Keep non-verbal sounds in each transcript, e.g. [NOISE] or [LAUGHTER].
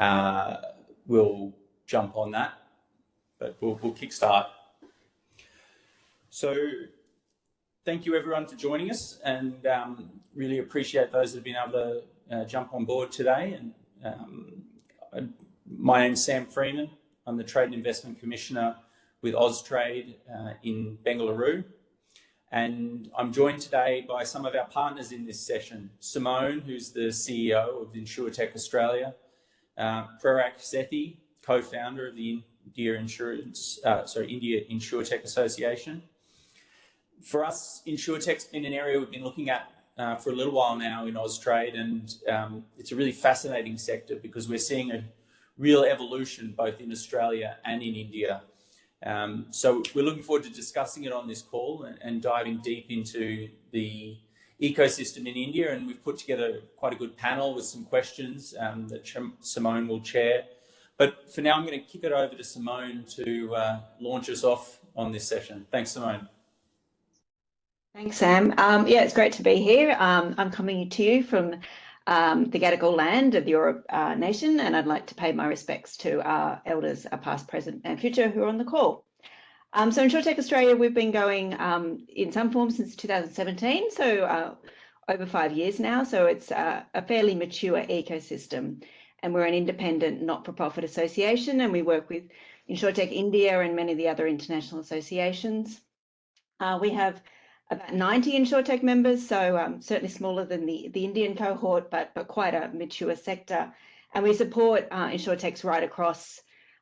uh, we'll jump on that, but we'll, we'll kickstart. So thank you everyone for joining us and um, really appreciate those that have been able to uh, jump on board today. And um, my name's Sam Freeman. I'm the Trade and Investment Commissioner with Austrade uh, in Bengaluru. And I'm joined today by some of our partners in this session. Simone, who's the CEO of InsurTech Australia, uh, Prerak Sethi, co-founder of the India Insurance, uh, sorry, India InsurTech Association. For us, InsurTech's been an area we've been looking at uh, for a little while now in Austrade, and um, it's a really fascinating sector because we're seeing a real evolution both in Australia and in India. Um, so we're looking forward to discussing it on this call and, and, diving deep into the ecosystem in India. And we've put together quite a good panel with some questions um, that Simone will chair. But for now, I'm going to kick it over to Simone to uh, launch us off on this session. Thanks, Simone. Thanks, Sam. Um, yeah, it's great to be here. Um, I'm coming to you from um, the Gadigal land of the Eora uh, Nation, and I'd like to pay my respects to our elders, our past, present, and future who are on the call. Um, so InsurTech Australia, we've been going um, in some form since 2017, so uh, over five years now. So it's uh, a fairly mature ecosystem and we're an independent not-for-profit association and we work with InsurTech India and many of the other international associations. Uh, we have about 90 InsurTech members, so um, certainly smaller than the, the Indian cohort, but, but quite a mature sector. And we support uh, InsurTechs right across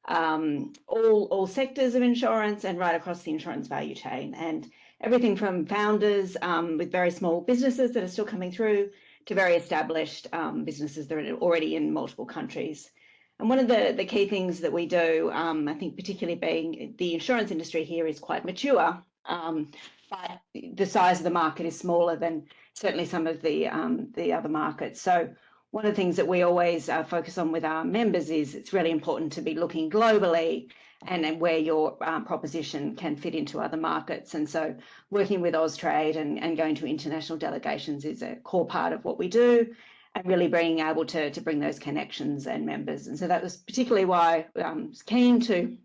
um, all, all sectors of insurance and right across the insurance value chain. And everything from founders um, with very small businesses that are still coming through to very established um, businesses that are already in multiple countries. And one of the, the key things that we do, um, I think particularly being the insurance industry here is quite mature, um, but the size of the market is smaller than certainly some of the, um, the other markets. So one of the things that we always uh, focus on with our members is it's really important to be looking globally and, where your um, proposition can fit into other markets. And so working with Austrade and, and going to international delegations is a core part of what we do and really being able to, to bring those connections and members. And so that was particularly why um, I was keen to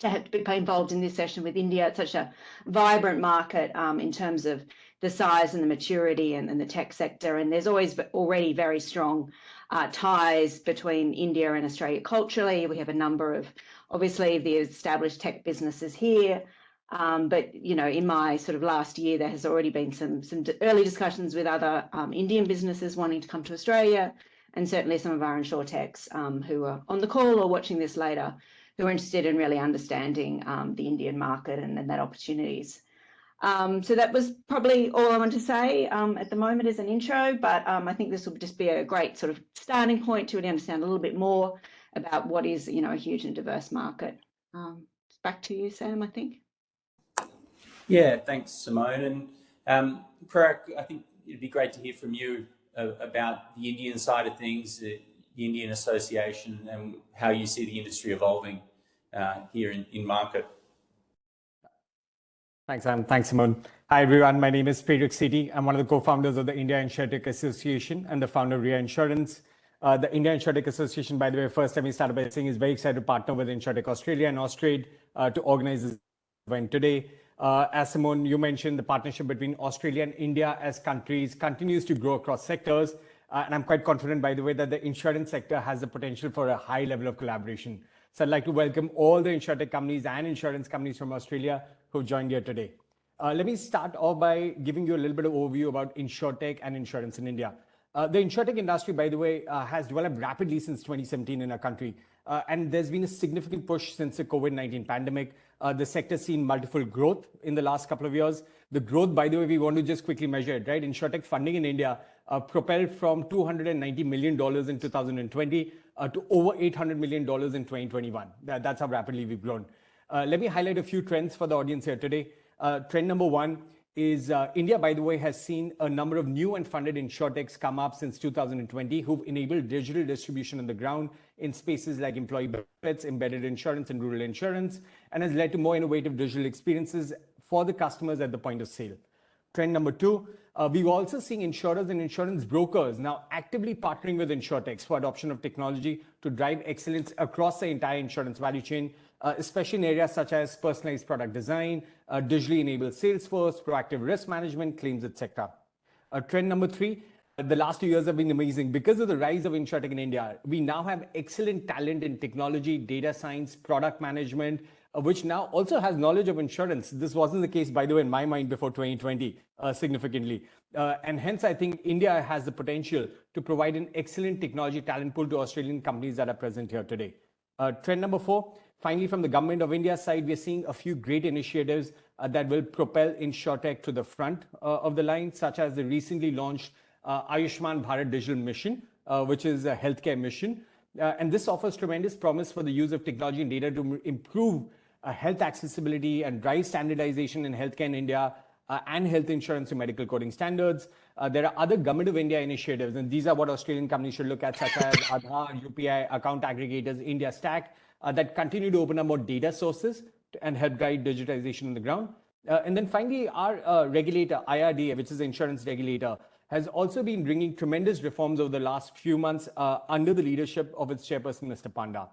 to have to be involved in this session with India. It's such a vibrant market um, in terms of the size and the maturity and, and, the tech sector. And there's always already very strong uh, ties between India and Australia culturally. We have a number of obviously the established tech businesses here. Um, but you know, in my sort of last year, there has already been some some early discussions with other um, Indian businesses wanting to come to Australia, and certainly some of our insurtechs um, who are on the call or watching this later, who are interested in really understanding um, the Indian market and, and that opportunities. Um, so that was probably all I want to say um, at the moment as an intro, but I think this will just be a great sort of starting point to really understand a little bit more about what is, you know, a huge and diverse market. Um, back to you, Sam, I think. Yeah, thanks, Simone. And um, Prerak, I think it'd be great to hear from you uh, about the Indian side of things, uh, the Indian Association, and how you see the industry evolving uh, here in, in market. Thanks, Sam. Thanks, Simone. Hi, everyone. My name is Prerak Sethi. I'm one of the co-founders of the India InsurTech Association and the founder of RIA Insurance. Uh, the India InsurTech Association, by the way, first time we started by saying is very excited to partner with InsurTech Australia and Austrade uh, to organize this event today. Uh, as Simone, you mentioned, the partnership between Australia and India as countries continues to grow across sectors. Uh, and I'm quite confident, by the way, that the insurance sector has the potential for a high level of collaboration. So I'd like to welcome all the InsurTech companies and insurance companies from Australia who joined here today. Uh, let me start off by giving you a little bit of overview about InsurTech and insurance in India. Uh, the insurtech industry, by the way, uh, has developed rapidly since 2017 in our country. Uh, and there's been a significant push since the COVID-19 pandemic. Uh, the sector's seen multiple growth in the last couple of years. The growth, by the way, we want to just quickly measure it, right? Insurtech funding in India uh, propelled from $290 million in 2020 uh, to over $800 million in 2021. That, that's how rapidly we've grown. Let me highlight a few trends for the audience here today. trend number one, is uh, India, by the way, has seen a number of new and funded insurtechs come up since 2020 who've enabled digital distribution on the ground in spaces like employee benefits, embedded insurance, and rural insurance, and has led to more innovative digital experiences for the customers at the point of sale. Trend number two, uh, we're also seeing insurers and insurance brokers now actively partnering with insurtechs for adoption of technology to drive excellence across the entire insurance value chain, uh, especially in areas such as personalized product design, uh, digitally enabled sales force, proactive risk management, claims, etc. Uh, trend number three, the last two years have been amazing. Because of the rise of InsurTech in India, we now have excellent talent in technology, data science, product management, uh, which now also has knowledge of insurance. This wasn't the case, by the way, in my mind before 2020, uh, significantly. Uh, and hence, I think India has the potential to provide an excellent technology talent pool to Australian companies that are present here today. Uh, trend number four, finally, from the government of India side, we're seeing a few great initiatives uh, that will propel InsurTech to the front uh, of the line, such as the recently launched Ayushman Bharat Digital Mission, which is a healthcare mission. and this offers tremendous promise for the use of technology and data to improve uh, health accessibility and drive standardization in healthcare in India uh, and health insurance and medical coding standards. Uh, there are other Government of India initiatives, and these are what Australian companies should look at, such as Aadhaar, UPI, account aggregators, India Stack, uh, that continue to open up more data sources and help guide digitization on the ground. Uh, and then finally, our uh, regulator, IRDA, which is the insurance regulator, has also been bringing tremendous reforms over the last few months under the leadership of its chairperson, Mr. Panda.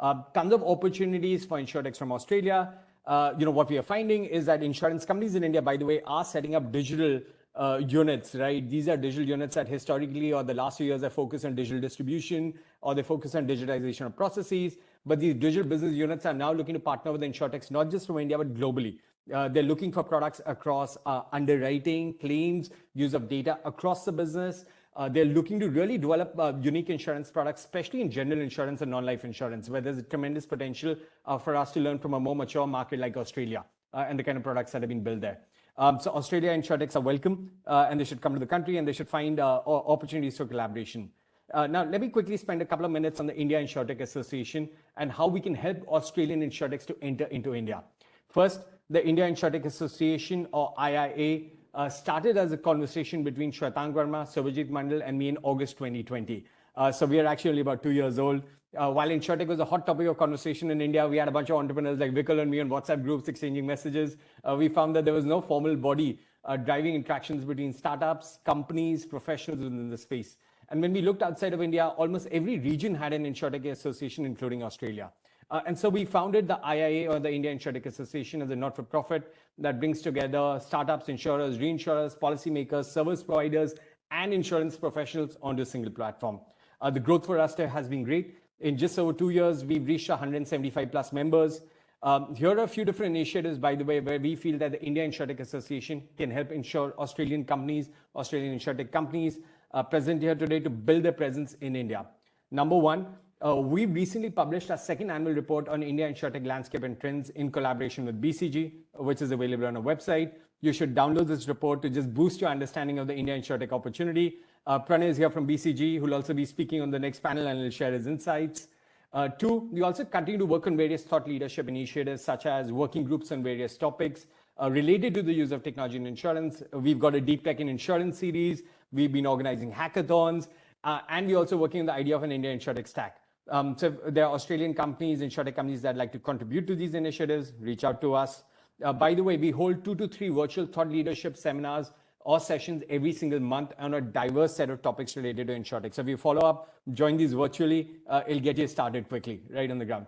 Uh, tons of opportunities for insurtechs from Australia. Uh, you know, what we are finding is that insurance companies in India, by the way, are setting up digital uh, units, right? These are digital units that historically or the last few years have focused on digital distribution or they focus on digitization of processes. But these digital business units are now looking to partner with insurtechs, not just from India, but globally. Uh, they're looking for products across uh, underwriting, claims, use of data across the business, uh, they're looking to really develop uh, unique insurance products, especially in general insurance and non-life insurance, where there's a tremendous potential uh, for us to learn from a more mature market like Australia uh, and the kind of products that have been built there. Um, so Australia insurtechs are welcome, and they should come to the country, and they should find opportunities for collaboration. Now, let me quickly spend a couple of minutes on the India Insurtech Association and how we can help Australian insurtechs to enter into India. First, the India Insurtech Association, or IIA, uh, started as a conversation between Shwetank Verma, Subhajit Mandal, and me in August 2020. Uh, so we are actually only about two years old. Uh, while InsurTech was a hot topic of conversation in India, we had a bunch of entrepreneurs like Vikul and me on WhatsApp groups exchanging messages. Uh, we found that there was no formal body uh, driving interactions between startups, companies, professionals within the space. And when we looked outside of India, almost every region had an InsurTech association, including Australia. Uh, and so we founded the IIA or the India Insurtech Association as a not-for-profit that brings together startups, insurers, reinsurers, policymakers, service providers, and insurance professionals onto a single platform. Uh, the growth for us has been great. In just over two years, we've reached 175 plus members. Um, here are a few different initiatives, by the way, where we feel that the India Insurtech Association can help ensure Australian companies, Australian insurtech companies uh, present here today to build their presence in India. Number one, uh, we recently published our second annual report on India InsurTech landscape and trends in collaboration with BCG, which is available on our website. You should download this report to just boost your understanding of the India InsurTech opportunity. Uh, Pranay is here from BCG, who will also be speaking on the next panel and will share his insights. Uh, two, we also continue to work on various thought leadership initiatives, such as working groups on various topics uh, related to the use of technology in insurance. We've got a deep tech in insurance series. We've been organizing hackathons, uh, and we're also working on the idea of an India InsurTech stack. Um, so there are Australian companies, insurtech companies that like to contribute to these initiatives, reach out to us. Uh, by the way, we hold two to three virtual thought leadership seminars or sessions every single month on a diverse set of topics related to insurtech. So if you follow up, join these virtually, uh, it'll get you started quickly, right on the ground.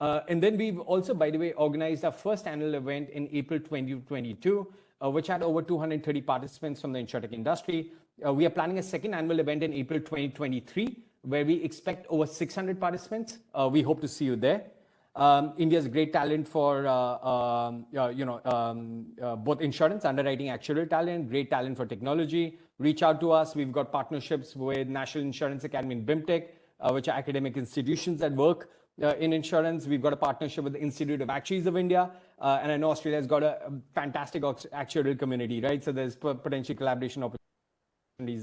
Uh, and then we've also, by the way, organized our first annual event in April 2022, uh, which had over 230 participants from the insurtech industry. Uh, we are planning a second annual event in April 2023, where we expect over 600 participants. Uh, we hope to see you there. Um, India's great talent for uh, um, uh, you know um, uh, both insurance, underwriting, actuarial talent, great talent for technology. Reach out to us. We've got partnerships with National Insurance Academy and BIMTech, uh, which are academic institutions that work uh, in insurance. We've got a partnership with the Institute of Actuaries of India, and I know Australia's got a, a fantastic actuarial community, right? So there's potential collaboration opportunities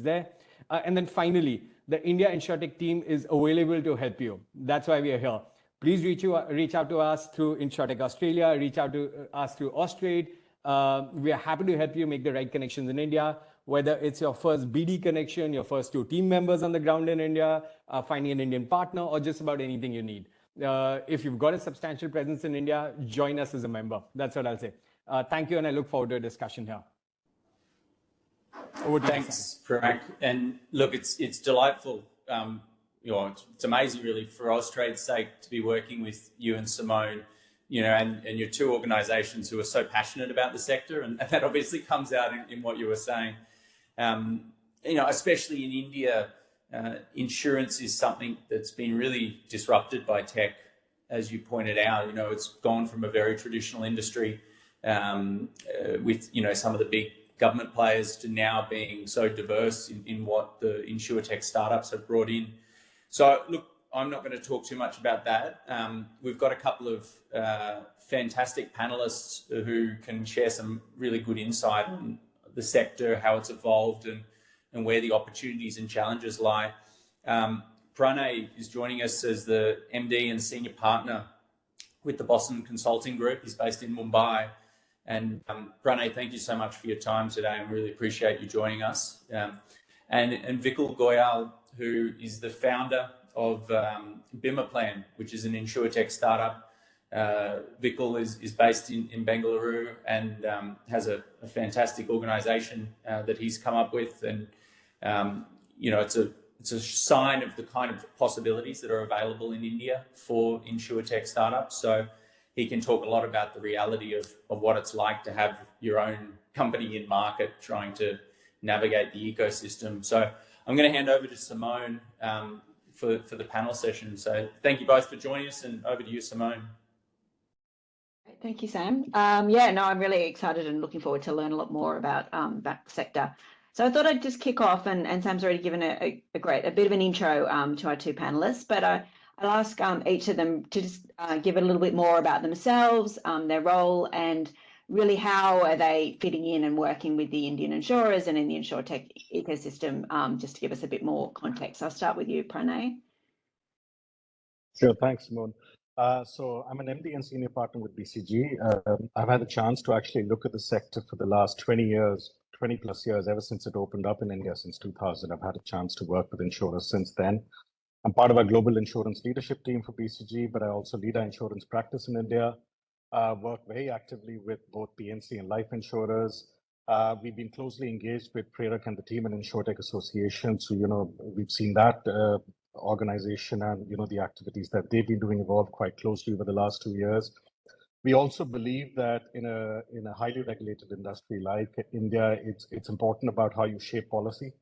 there. and then finally, the India InsurTech team is available to help you. That's why we are here. Please reach, you, reach out to us through InsurTech Australia, reach out to uh, us through Austrade. Uh, we are happy to help you make the right connections in India, whether it's your first BD connection, your first two team members on the ground in India, uh, finding an Indian partner, or just about anything you need. Uh, if you've got a substantial presence in India, join us as a member. That's what I'll say. Uh, thank you, and I look forward to a discussion here. Thanks, Prerak. And look, it's it's delightful. Um, you know, it's, it's amazing, really, for Austrade's sake to be working with you and Simone. You know, and, and your two organisations who are so passionate about the sector, and, and that obviously comes out in, in what you were saying. Um, you know, especially in India, uh, insurance is something that's been really disrupted by tech, as you pointed out. You know, it's gone from a very traditional industry um, uh, with you know some of the big government players to now being so diverse in, in what the insurtech startups have brought in. So look, I'm not going to talk too much about that. Um, we've got a couple of uh, fantastic panelists who can share some really good insight on the sector, how it's evolved, and and where the opportunities and challenges lie. Um, Pranay is joining us as the MD and senior partner with the Boston Consulting Group. He's based in Mumbai. And um, thank you so much for your time today. I really appreciate you joining us. Um, and, and Vikul Goyal, who is the founder of um, Bima Plan, which is an insurtech startup. Uh, Vikul is, is based in, in Bengaluru and um, has a, a fantastic organization uh, that he's come up with. And, um, you know, it's a, it's a sign of the kind of possibilities that are available in India for insurtech startups. So he can talk a lot about the reality of, of what it's like to have your own company in market trying to navigate the ecosystem. So I'm going to hand over to Simone um, for, for the panel session. So thank you both for joining us and over to you, Simone. Thank you, Sam. Um, yeah, no, I'm really excited and looking forward to learn a lot more about um, that sector. So I thought I'd just kick off, and, and Sam's already given a, a, great, a bit of an intro um, to our two panelists, but I, I'll ask um, each of them to just uh, give a little bit more about themselves, um, their role, and really how are they fitting in and working with the Indian insurers and in the insurtech ecosystem, um, just to give us a bit more context. I'll start with you, Pranay. Sure, thanks, Simone. Uh, so I'm an MD and senior partner with BCG. Um, I've had the chance to actually look at the sector for the last 20 years, 20 plus years, ever since it opened up in India since 2000. I've had a chance to work with insurers since then. I'm part of our global insurance leadership team for BCG, but I also lead our insurance practice in India. Uh, work very actively with both P&C and life insurers. Uh, we've been closely engaged with Prerak and the team in InsurTech Association. So, you know, we've seen that uh, organization and, you know, the activities that they've been doing evolve quite closely over the last two years. We also believe that in a in a highly regulated industry like India, it's it's important about how you shape policy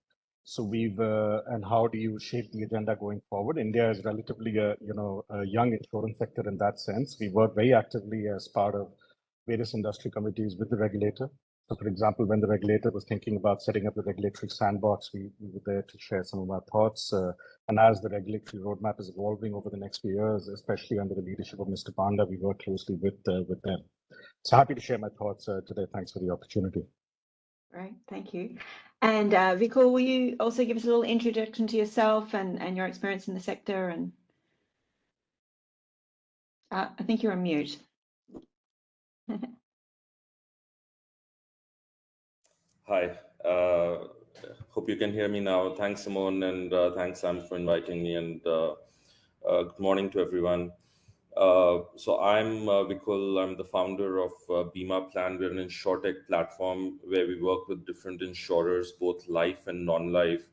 so we've uh, and how do you shape the agenda going forward? India is relatively a you know a young insurance sector in that sense. We work very actively as part of various industry committees with the regulator. So, for example, when the regulator was thinking about setting up the regulatory sandbox, we, we were there to share some of our thoughts. Uh, and as the regulatory roadmap is evolving over the next few years, especially under the leadership of Mr. Panda, we work closely with uh, with them. So happy to share my thoughts uh, today. Thanks for the opportunity. Right, thank you. And uh, will you also give us a little introduction to yourself and, and your experience in the sector? And uh, I think you're on mute. [LAUGHS] Hi, uh, hope you can hear me now. Thanks, Simone, and uh, thanks, Sam, for inviting me. And uh, uh, good morning to everyone. Uh, so I'm uh, Vikul. I'm the founder of uh, Bima Plan. We're an insurtech platform where we work with different insurers, both life and non-life,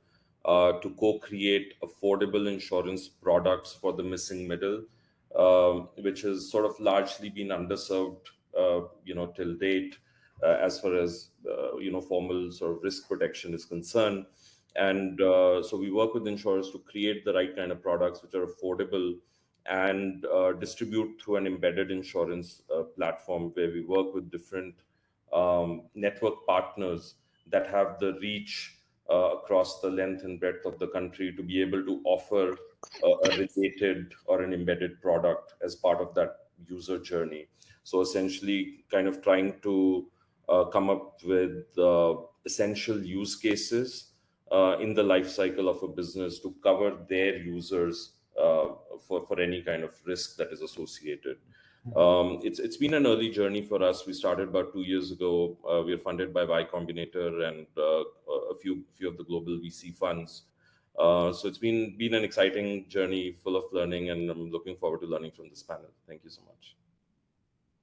uh, to co-create affordable insurance products for the missing middle, um, which has sort of largely been underserved, uh, you know, till date, uh, as far as you know, formal sort of risk protection is concerned. And so we work with insurers to create the right kind of products which are affordable and uh, distribute through an embedded insurance uh, platform where we work with different um, network partners that have the reach uh, across the length and breadth of the country to be able to offer a, a related or an embedded product as part of that user journey. So essentially kind of trying to uh, come up with uh, essential use cases uh, in the life cycle of a business to cover their users uh, for, for any kind of risk that is associated. Hmm. Um, it's it's been an early journey for us. We started about two years ago. Uh, we are funded by Y Combinator and uh, a few few of the global VC funds. Uh, so it's been been an exciting journey, full of learning, and I'm looking forward to learning from this panel. Thank you so much.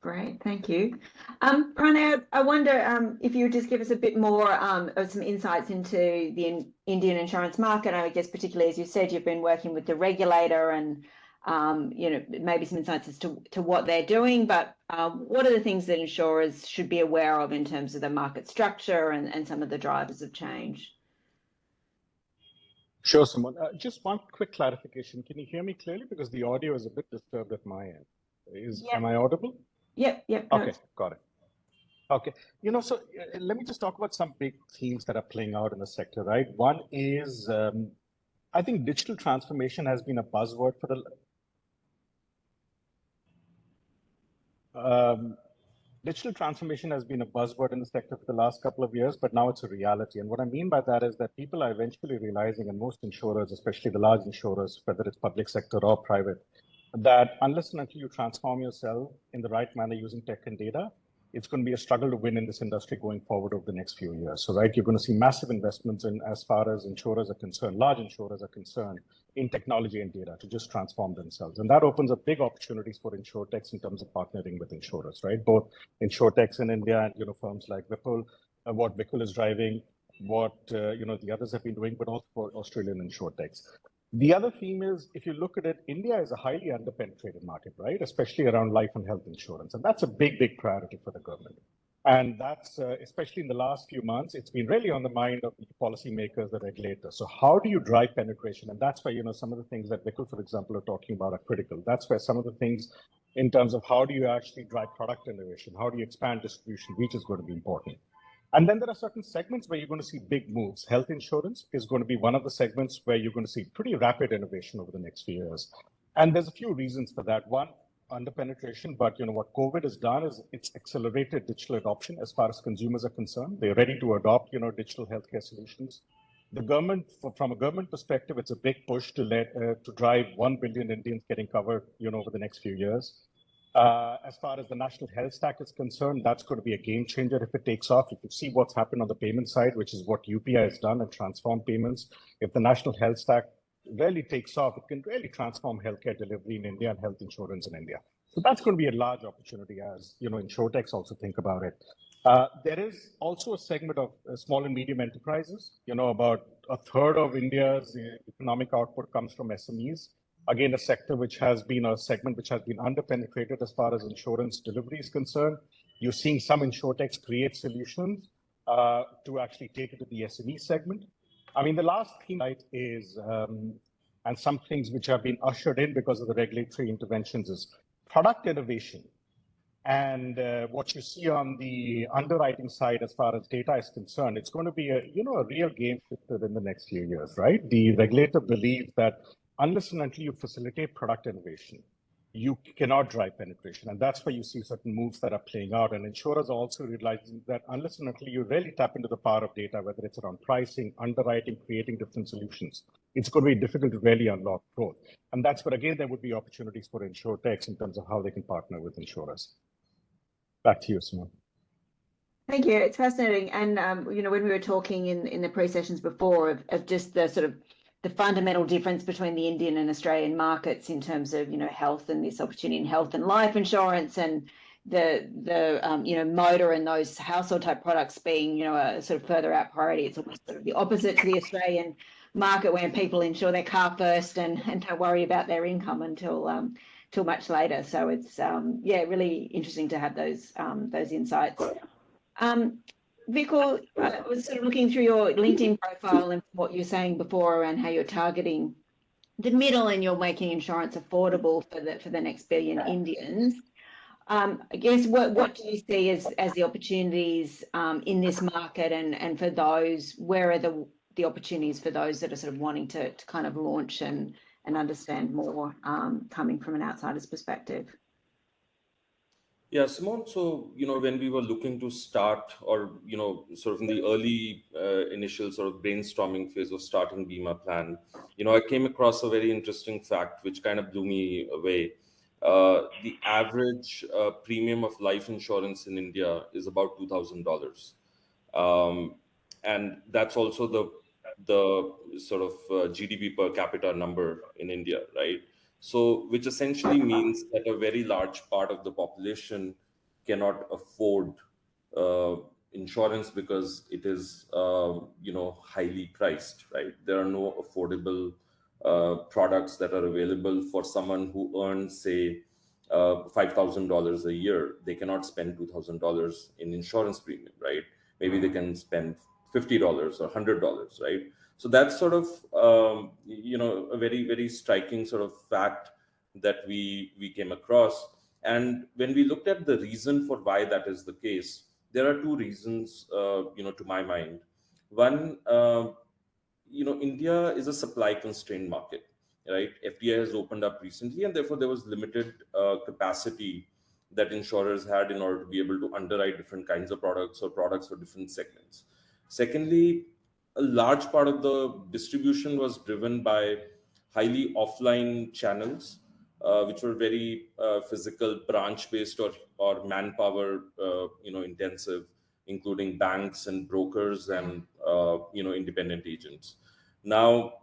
Great, thank you. Um, Pranay, I wonder um, if you would just give us a bit more um, of some insights into the in Indian insurance market. I guess particularly as you said, you've been working with the regulator and um, you know maybe some insights as to, to what they're doing, but um, what are the things that insurers should be aware of in terms of the market structure and, and some of the drivers of change? Sure, Simone. Uh, just one quick clarification. Can you hear me clearly? Because the audio is a bit disturbed at my end. Is Yep. am I audible? Yep, yep. no, Okay, got it. Okay, you know, so uh, let me just talk about some big themes that are playing out in the sector, right? One is, um, I think digital transformation has been a buzzword for the. Um, digital transformation has been a buzzword in the sector for the last couple of years, but now it's a reality. And what I mean by that is that people are eventually realizing, and most insurers, especially the large insurers, whether it's public sector or private, that unless and until you transform yourself in the right manner using tech and data, it's going to be a struggle to win in this industry going forward over the next few years. So, right, you're going to see massive investments in as far as insurers are concerned, large insurers are concerned, in technology and data to just transform themselves. And that opens up big opportunities for insurtechs in terms of partnering with insurers, right? Both insurtechs in India and you know firms like Whipple, uh, what Whipple is driving, what uh, you know the others have been doing, but also for Australian insurtechs. The other theme is if you look at it, India is a highly underpenetrated market, right? Especially around life and health insurance. And that's a big, big priority for the government. And that's, uh, especially in the last few months, it's been really on the mind of the policymakers, the regulators. So how do you drive penetration? And that's why, you know, some of the things that Vikul, for example, are talking about are critical. That's where some of the things in terms of how do you actually drive product innovation? How do you expand distribution reach is going to be important. And then there are certain segments where you're going to see big moves. Health insurance is going to be one of the segments where you're going to see pretty rapid innovation over the next few years. And there's a few reasons for that. One, under penetration, but you know what COVID has done is it's accelerated digital adoption as far as consumers are concerned. They're ready to adopt, you know, digital healthcare solutions. The government, from a government perspective, it's a big push to let uh, to drive one billion Indians getting covered, you know, over the next few years. Uh, as far as the national health stack is concerned, that's going to be a game changer if it takes off. If you see what's happened on the payment side, which is what UPI has done and transformed payments, if the national health stack really takes off, it can really transform healthcare delivery in India and health insurance in India. So that's going to be a large opportunity as you know, insurtechs also think about it. Uh, there is also a segment of uh, small and medium enterprises. You know, about a third of India's uh, economic output comes from SMEs again, a sector which has been a segment which has been underpenetrated as far as insurance delivery is concerned. You're seeing some insurtechs create solutions uh, to actually take it to the SME segment. I mean, the last thing right, is, um, and some things which have been ushered in because of the regulatory interventions is product innovation. And uh, what you see on the underwriting side, as far as data is concerned, it's going to be a you know a real game shifter in the next few years, right? The regulator believes that unless and until you facilitate product innovation, you cannot drive penetration. And that's why you see certain moves that are playing out. And insurers also realizing that unless and until you really tap into the power of data, whether it's around pricing, underwriting, creating different solutions, it's going to be difficult to really unlock growth. And that's where, again, there would be opportunities for insurtechs in terms of how they can partner with insurers. Back to you, Simone. Thank you. It's fascinating. And, um, you know, when we were talking in, in the pre-sessions before of, of just the sort of the fundamental difference between the Indian and Australian markets in terms of you know health and this opportunity in health and life insurance and the the um, you know motor and those household type products being you know a sort of further out priority. It's almost sort of the opposite to the Australian market where people insure their car first and and don't worry about their income until um, till much later. So it's um, yeah really interesting to have those um, those insights. Um, Vikul, I was sort of looking through your LinkedIn profile and what you're saying before around how you're targeting the middle and you're making insurance affordable for the for the next billion Indians. Um, I guess what what do you see as as the opportunities um, in this market and and for those where are the the opportunities for those that are sort of wanting to to kind of launch and and understand more um, coming from an outsider's perspective? Yeah, Simone. So, you know, when we were looking to start or, you know, sort of in the early uh, initial sort of brainstorming phase of starting Bima Plan, you know, I came across a very interesting fact which kind of blew me away. Uh, the average uh, premium of life insurance in India is about $2,000. Um, and that's also the the sort of uh, GDP per capita number in India, right? So, which essentially means that a very large part of the population cannot afford uh, insurance because it is uh, you know highly priced right? There are no affordable uh, products that are available for someone who earns say uh, $5000 a year. They cannot spend $2000 in insurance premium right? Maybe they can spend $50 or $100 right so that's sort of um, you know a very very striking sort of fact that we we came across and when we looked at the reason for why that is the case there are two reasons, uh, you know, to my mind. One, uh, you know, India is a supply constrained market, right? FDI has opened up recently, and therefore there was limited uh, capacity that insurers had in order to be able to underwrite different kinds of products or products for different segments. Secondly, a large part of the distribution was driven by highly offline channels uh, which were very uh, physical, branch-based or or manpower, uh, you know, intensive, including banks and brokers and uh, you know independent agents. Now,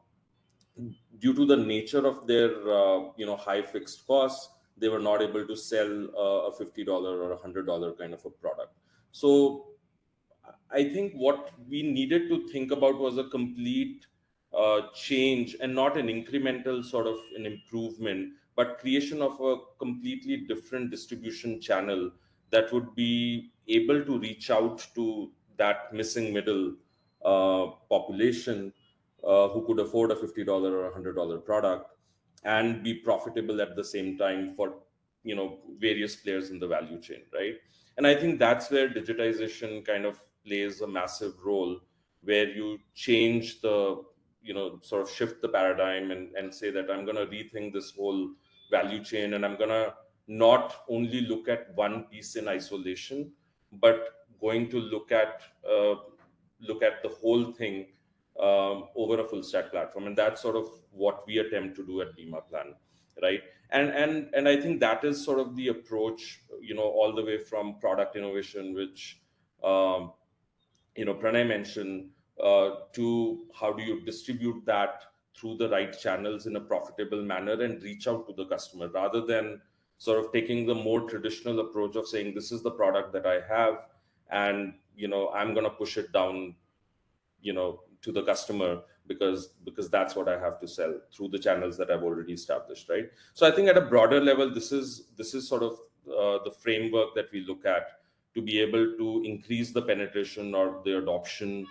due to the nature of their uh, you know high fixed costs, they were not able to sell a fifty dollar or a hundred dollar kind of a product. So, I think what we needed to think about was a complete uh, change and not an incremental sort of an improvement but creation of a completely different distribution channel that would be able to reach out to that missing middle uh, population uh, who could afford a $50 or $100 product and be profitable at the same time for you know various players in the value chain right? And i think that's where digitization kind of plays a massive role where you change the you know sort of shift the paradigm and, and say that i'm going to rethink this whole value chain and i'm going to not only look at one piece in isolation but going to look at uh, look at the whole thing um, over a full stack platform. And that's sort of what we attempt to do at Bima Plan right? And and and i think that is sort of the approach you know all the way from product innovation which um, you know pranay mentioned uh, to how do you distribute that through the right channels in a profitable manner and reach out to the customer rather than sort of taking the more traditional approach of saying this is the product that i have and you know i'm going to push it down you know to the customer because because that's what i have to sell through the channels that i've already established right? So i think at a broader level this is this is sort of uh, the framework that we look at to be able to increase the penetration or the adoption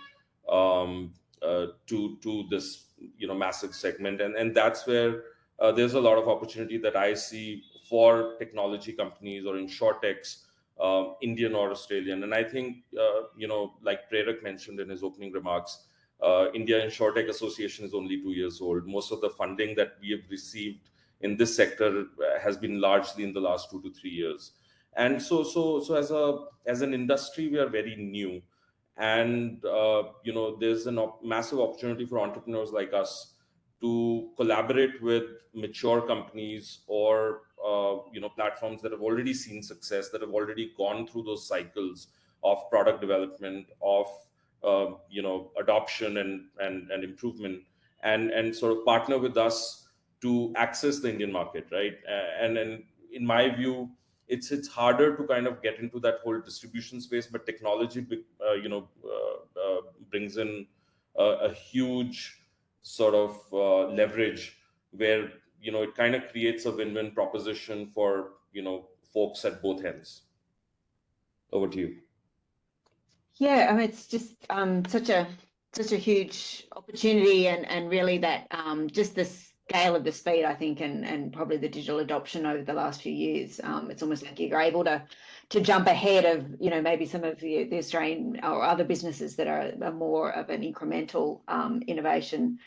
um, uh, to to this you know massive segment. And and that's where uh, there's a lot of opportunity that i see for technology companies or insurtechs um, indian or australian. And i think uh, you know like prerak mentioned in his opening remarks uh, india insurtech association is only two years old. Most of the funding that we have received in this sector has been largely in the last two to three years and so so so as a as an industry we are very new. And uh, you know there's a op- massive opportunity for entrepreneurs like us to collaborate with mature companies or uh, you know platforms that have already seen success that have already gone through those cycles of product development of uh, you know adoption and and and improvement and and sort of partner with us to access the indian market right? And and in my view it's it's harder to kind of get into that whole distribution space but technology uh, you know uh, uh, brings in a huge sort of uh, leverage where you know it kind of creates a win-win proposition for you know folks at both ends. Over to you. Yeah i mean it's just um, such a such a huge opportunity and and really that um, just this scale of the speed, I think, and and probably the digital adoption over the last few years. Um, it's almost like you're able to to jump ahead of you know maybe some of the, the Australian or other businesses that are, are more of an incremental um, innovation.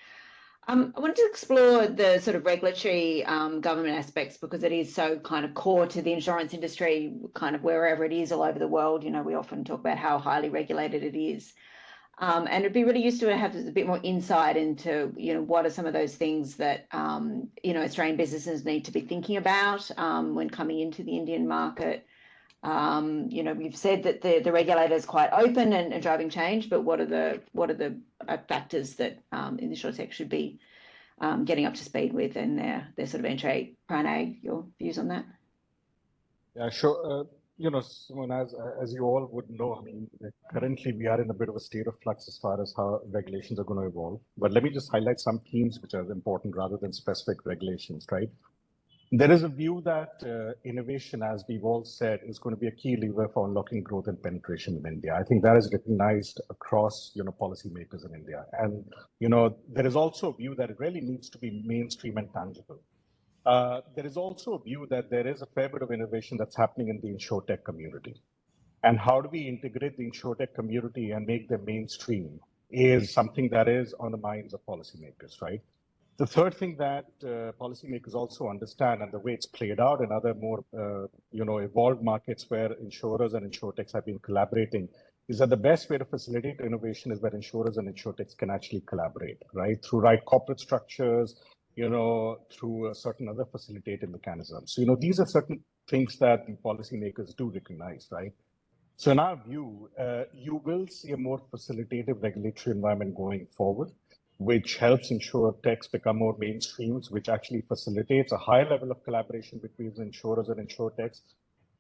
Um, I wanted to explore the sort of regulatory um, government aspects because it is so kind of core to the insurance industry, kind of wherever it is all over the world. You know, we often talk about how highly regulated it is. Um, and it'd be really useful to have a bit more insight into, you know, what are some of those things that, um, you know, Australian businesses need to be thinking about um, when coming into the Indian market. Um, you know, we've said that the, the regulator is quite open and, and, driving change, but what are the what are the uh, factors that um, tech should be um, getting up to speed with and their their sort of entry? Pranay, your views on that? Yeah, sure. Uh, you know, Simon, as as you all would know, I mean, currently we are in a bit of a state of flux as far as how regulations are going to evolve. But let me just highlight some themes which are important rather than specific regulations, right? There is a view that uh, innovation, as we've all said, is going to be a key lever for unlocking growth and penetration in India. I think that is recognized across, you know, policymakers in India. And, you know, there is also a view that it really needs to be mainstream and tangible. Uh, there is also a view that there is a fair bit of innovation that's happening in the insurtech community. And how do we integrate the insurtech community and make them mainstream is something that is on the minds of policymakers, right? The third thing that uh, policymakers also understand, and the way it's played out in other more, uh, you know, evolved markets where insurers and insurtechs have been collaborating, is that the best way to facilitate innovation is where insurers and insurtechs can actually collaborate, right? Through right corporate structures, you know, through a certain other facilitating mechanisms. So, you know, these are certain things that the policymakers do recognize, right? So in our view, uh, you will see a more facilitative regulatory environment going forward which helps ensure techs become more mainstreams, which actually facilitates a high level of collaboration between insurers and insurtechs.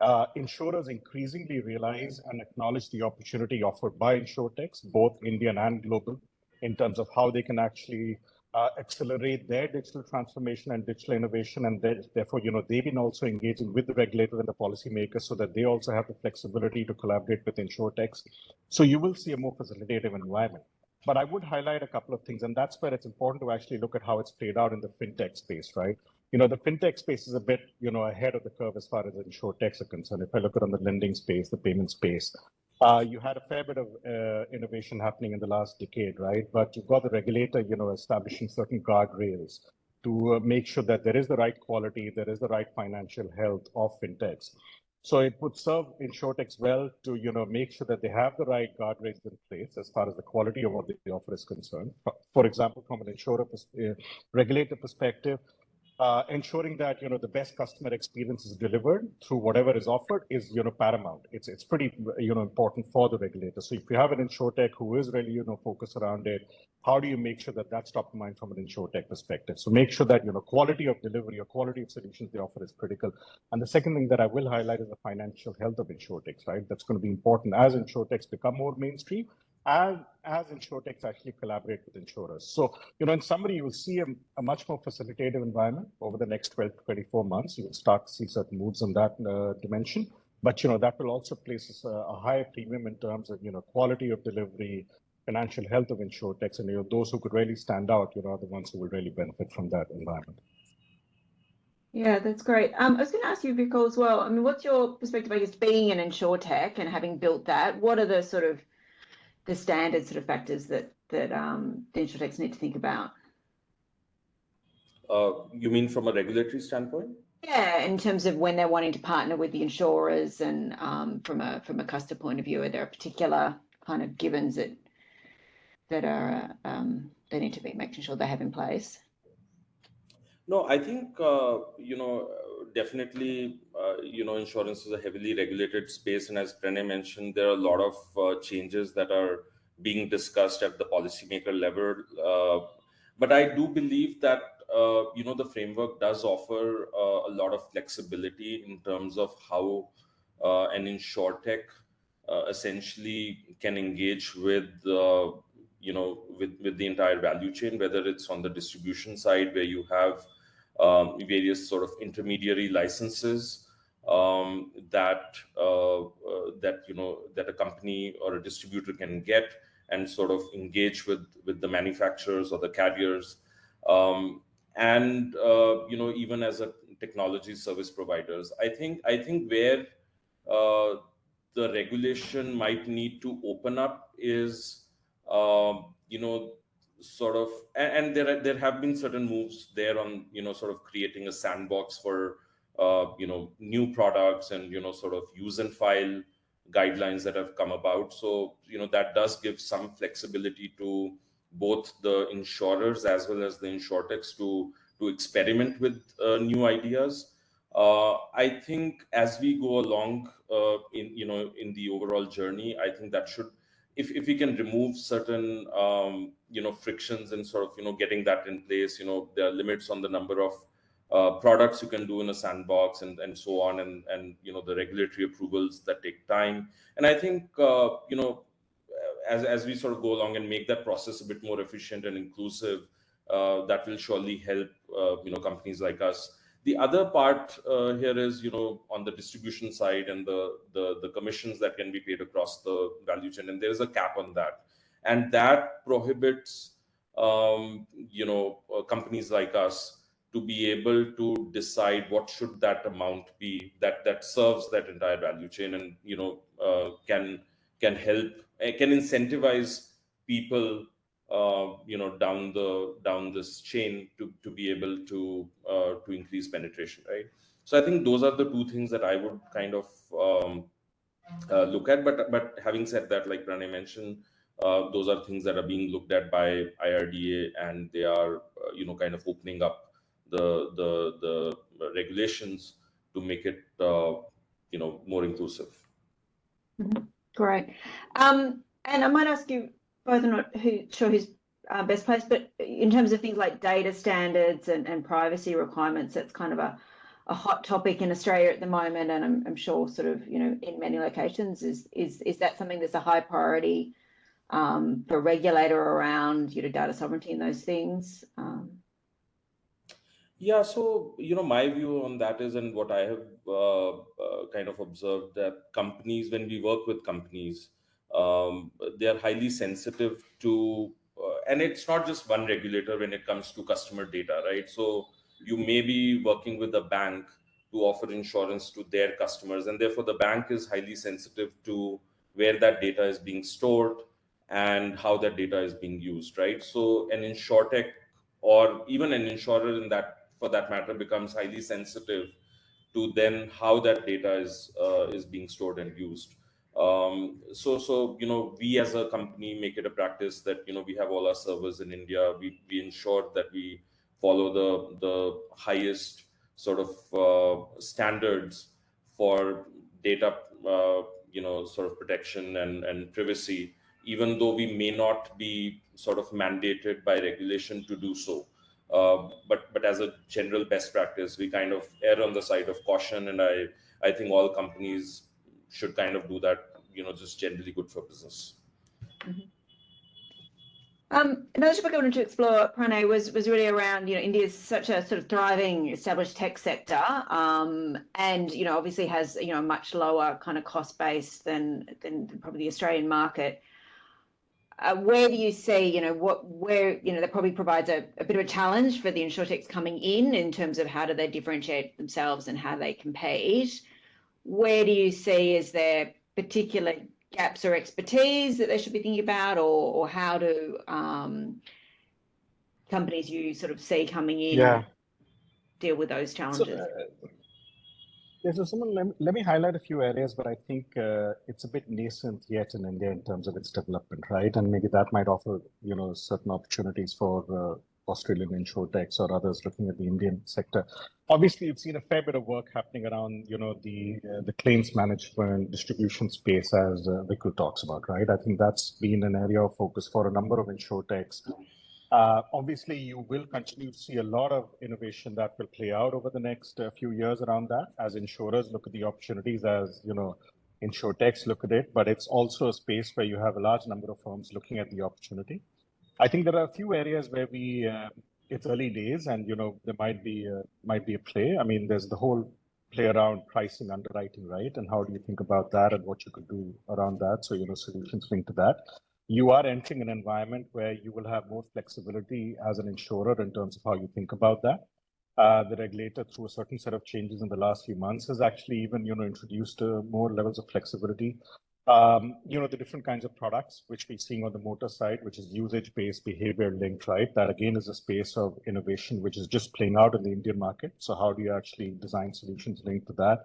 Uh, insurers increasingly realize and acknowledge the opportunity offered by insurtechs, both Indian and global, in terms of how they can actually uh, accelerate their digital transformation and digital innovation. And therefore, you know, they've been also engaging with the regulator and the policymakers so that they also have the flexibility to collaborate with insurtechs. So you will see a more facilitative environment. But I would highlight a couple of things, and that's where it's important to actually look at how it's played out in the fintech space, right? You know, the fintech space is a bit, you know, ahead of the curve as far as insurtechs are concerned. If I look at on the lending space, the payment space, uh, you had a fair bit of uh, innovation happening in the last decade, right? But you've got the regulator, you know, establishing certain guardrails to uh, make sure that there is the right quality, there is the right financial health of fintechs. So it would serve in InsurTechs well to you know make sure that they have the right guardrails in place as far as the quality of what they offer is concerned. For example, from an insurer uh, regulator perspective, uh, ensuring that you know the best customer experience is delivered through whatever is offered is you know paramount. It's it's pretty you know important for the regulator. So if you have an insurtech who is really you know focused around it, how do you make sure that that's top of mind from an insurtech perspective? So make sure that you know quality of delivery or quality of solutions they offer is critical. And the second thing that I will highlight is the financial health of insurtechs. Right, that's going to be important as insurtechs become more mainstream as, as insurtechs actually collaborate with insurers. So, you know, in summary, you will see a, a, much more facilitative environment over the next 12 to 24 months. You will start to see certain moves in that uh, dimension. But, you know, that will also place a, a higher premium in terms of, you know, quality of delivery, financial health of insurtechs, and, you know, those who could really stand out, you know, are the ones who will really benefit from that environment. Yeah, that's great. Um, I was going to ask you, Vikul, as well. I mean, what's your perspective, I guess, being an insurtech and having built that? What are the sort of the standard sort of factors that that um, the insurtechs need to think about? Uh, you mean from a regulatory standpoint? Yeah, in terms of when they're wanting to partner with the insurers, and um, from a from a customer point of view, are there particular kind of givens that that are um, they need to be making sure they have in place? No, I think uh, you know definitely, uh, you know, insurance is a heavily regulated space. And as Pranay mentioned, there are a lot of uh, changes that are being discussed at the policymaker level. Uh, but I do believe that, uh, you know, the framework does offer uh, a lot of flexibility in terms of how an insurtech essentially can engage with, you know, with, with the entire value chain, whether it's on the distribution side where you have um, various sort of intermediary licenses um, that uh, uh, that you know that a company or a distributor can get and sort of engage with with the manufacturers or the carriers. Um, and uh, you know even as a technology service providers i think i think where uh, the regulation might need to open up is um, you know sort of and, and there there have been certain moves there on you know sort of creating a sandbox for uh, you know new products and you know sort of use and file guidelines that have come about. So you know that does give some flexibility to both the insurers as well as the insurtechs to to experiment with uh, new ideas. Uh, i think as we go along uh, in you know in the overall journey i think that should if, if we can remove certain um, you know frictions and sort of you know getting that in place you know there are limits on the number of uh, products you can do in a sandbox and, and so on and, and you know the regulatory approvals that take time. And i think uh, you know as, as we sort of go along and make that process a bit more efficient and inclusive uh, that will surely help uh, you know companies like us the other part uh, here is you know on the distribution side and the, the the commissions that can be paid across the value chain and there is a cap on that. And that prohibits um, you know companies like us to be able to decide what should that amount be that that serves that entire value chain and you know uh, can can help uh, can incentivize people uh, you know down the down this chain to to be able to uh, to increase penetration right so i think those are the two things that i would kind of um, uh, look at but but having said that like Pranay mentioned uh, those are things that are being looked at by IRDA and they are you know kind of opening up the the the regulations to make it uh, you know more inclusive. Mm-hmm. Great. Um, and I might ask you both, I'm not who, sure who's uh, best placed, but in terms of things like data standards and, and privacy requirements, that's kind of a, a hot topic in Australia at the moment, and I'm, I'm sure sort of you know in many locations is is is that something that's a high priority um, for regulator around you know data sovereignty and those things. Um, yeah, so you know, my view on that is, and what I have uh, uh, kind of observed that companies, when we work with companies, um, they are highly sensitive to, uh, and it's not just one regulator when it comes to customer data, right? So you may be working with a bank to offer insurance to their customers, and therefore the bank is highly sensitive to where that data is being stored and how that data is being used, right? So an insurtech or even an insurer in that for that matter becomes highly sensitive to then how that data is uh, is being stored and used um, so so you know we as a company make it a practice that you know we have all our servers in india. We, we ensure that we follow the the highest sort of uh, standards for data uh, you know sort of protection and and privacy even though we may not be sort of mandated by regulation to do so. Uh, but but as a general best practice, we kind of err on the side of caution, and I I think all companies should kind of do that. You know, just generally good for business. Mm-hmm. Um, another topic I wanted to explore, Pranay, was was really around you know India's such a sort of thriving established tech sector, um, and you know obviously has you know a much lower kind of cost base than than probably the Australian market uh, where do you see, you know, what, where, you know, that probably provides a, a bit of a challenge for the insurtechs coming in, in terms of how do they differentiate themselves and how they compete? Where do you see is there particular gaps or expertise that they should be thinking about, or, or how do um, companies you sort of see coming in yeah. deal with those challenges? So, uh, yeah, so someone, let, me, let me highlight a few areas where I think uh, it's a bit nascent yet in India in terms of its development, right? And maybe that might offer, you know, certain opportunities for uh, Australian insurtechs or others looking at the Indian sector. Obviously, you've seen a fair bit of work happening around, you know, the uh, the claims management distribution space, as uh, talks about, right? I think that's been an area of focus for a number of insurtechs uh, obviously, you will continue to see a lot of innovation that will play out over the next uh, few years around that as insurers look at the opportunities as, you know, insurtechs look at it, but it's also a space where you have a large number of firms looking at the opportunity. I think there are a few areas where we, uh, it's early days and, you know, there might be, a, might be a play. I mean, there's the whole play around pricing underwriting, right? And how do you think about that and what you could do around that? So, you know, solutions linked to that you are entering an environment where you will have more flexibility as an insurer in terms of how you think about that. Uh, the regulator, through a certain set of changes in the last few months, has actually even you know introduced uh, more levels of flexibility. Um, you know the different kinds of products which we're seeing on the motor side, which is usage-based, behavior-linked, right? That again is a space of innovation which is just playing out in the Indian market. So how do you actually design solutions linked to that?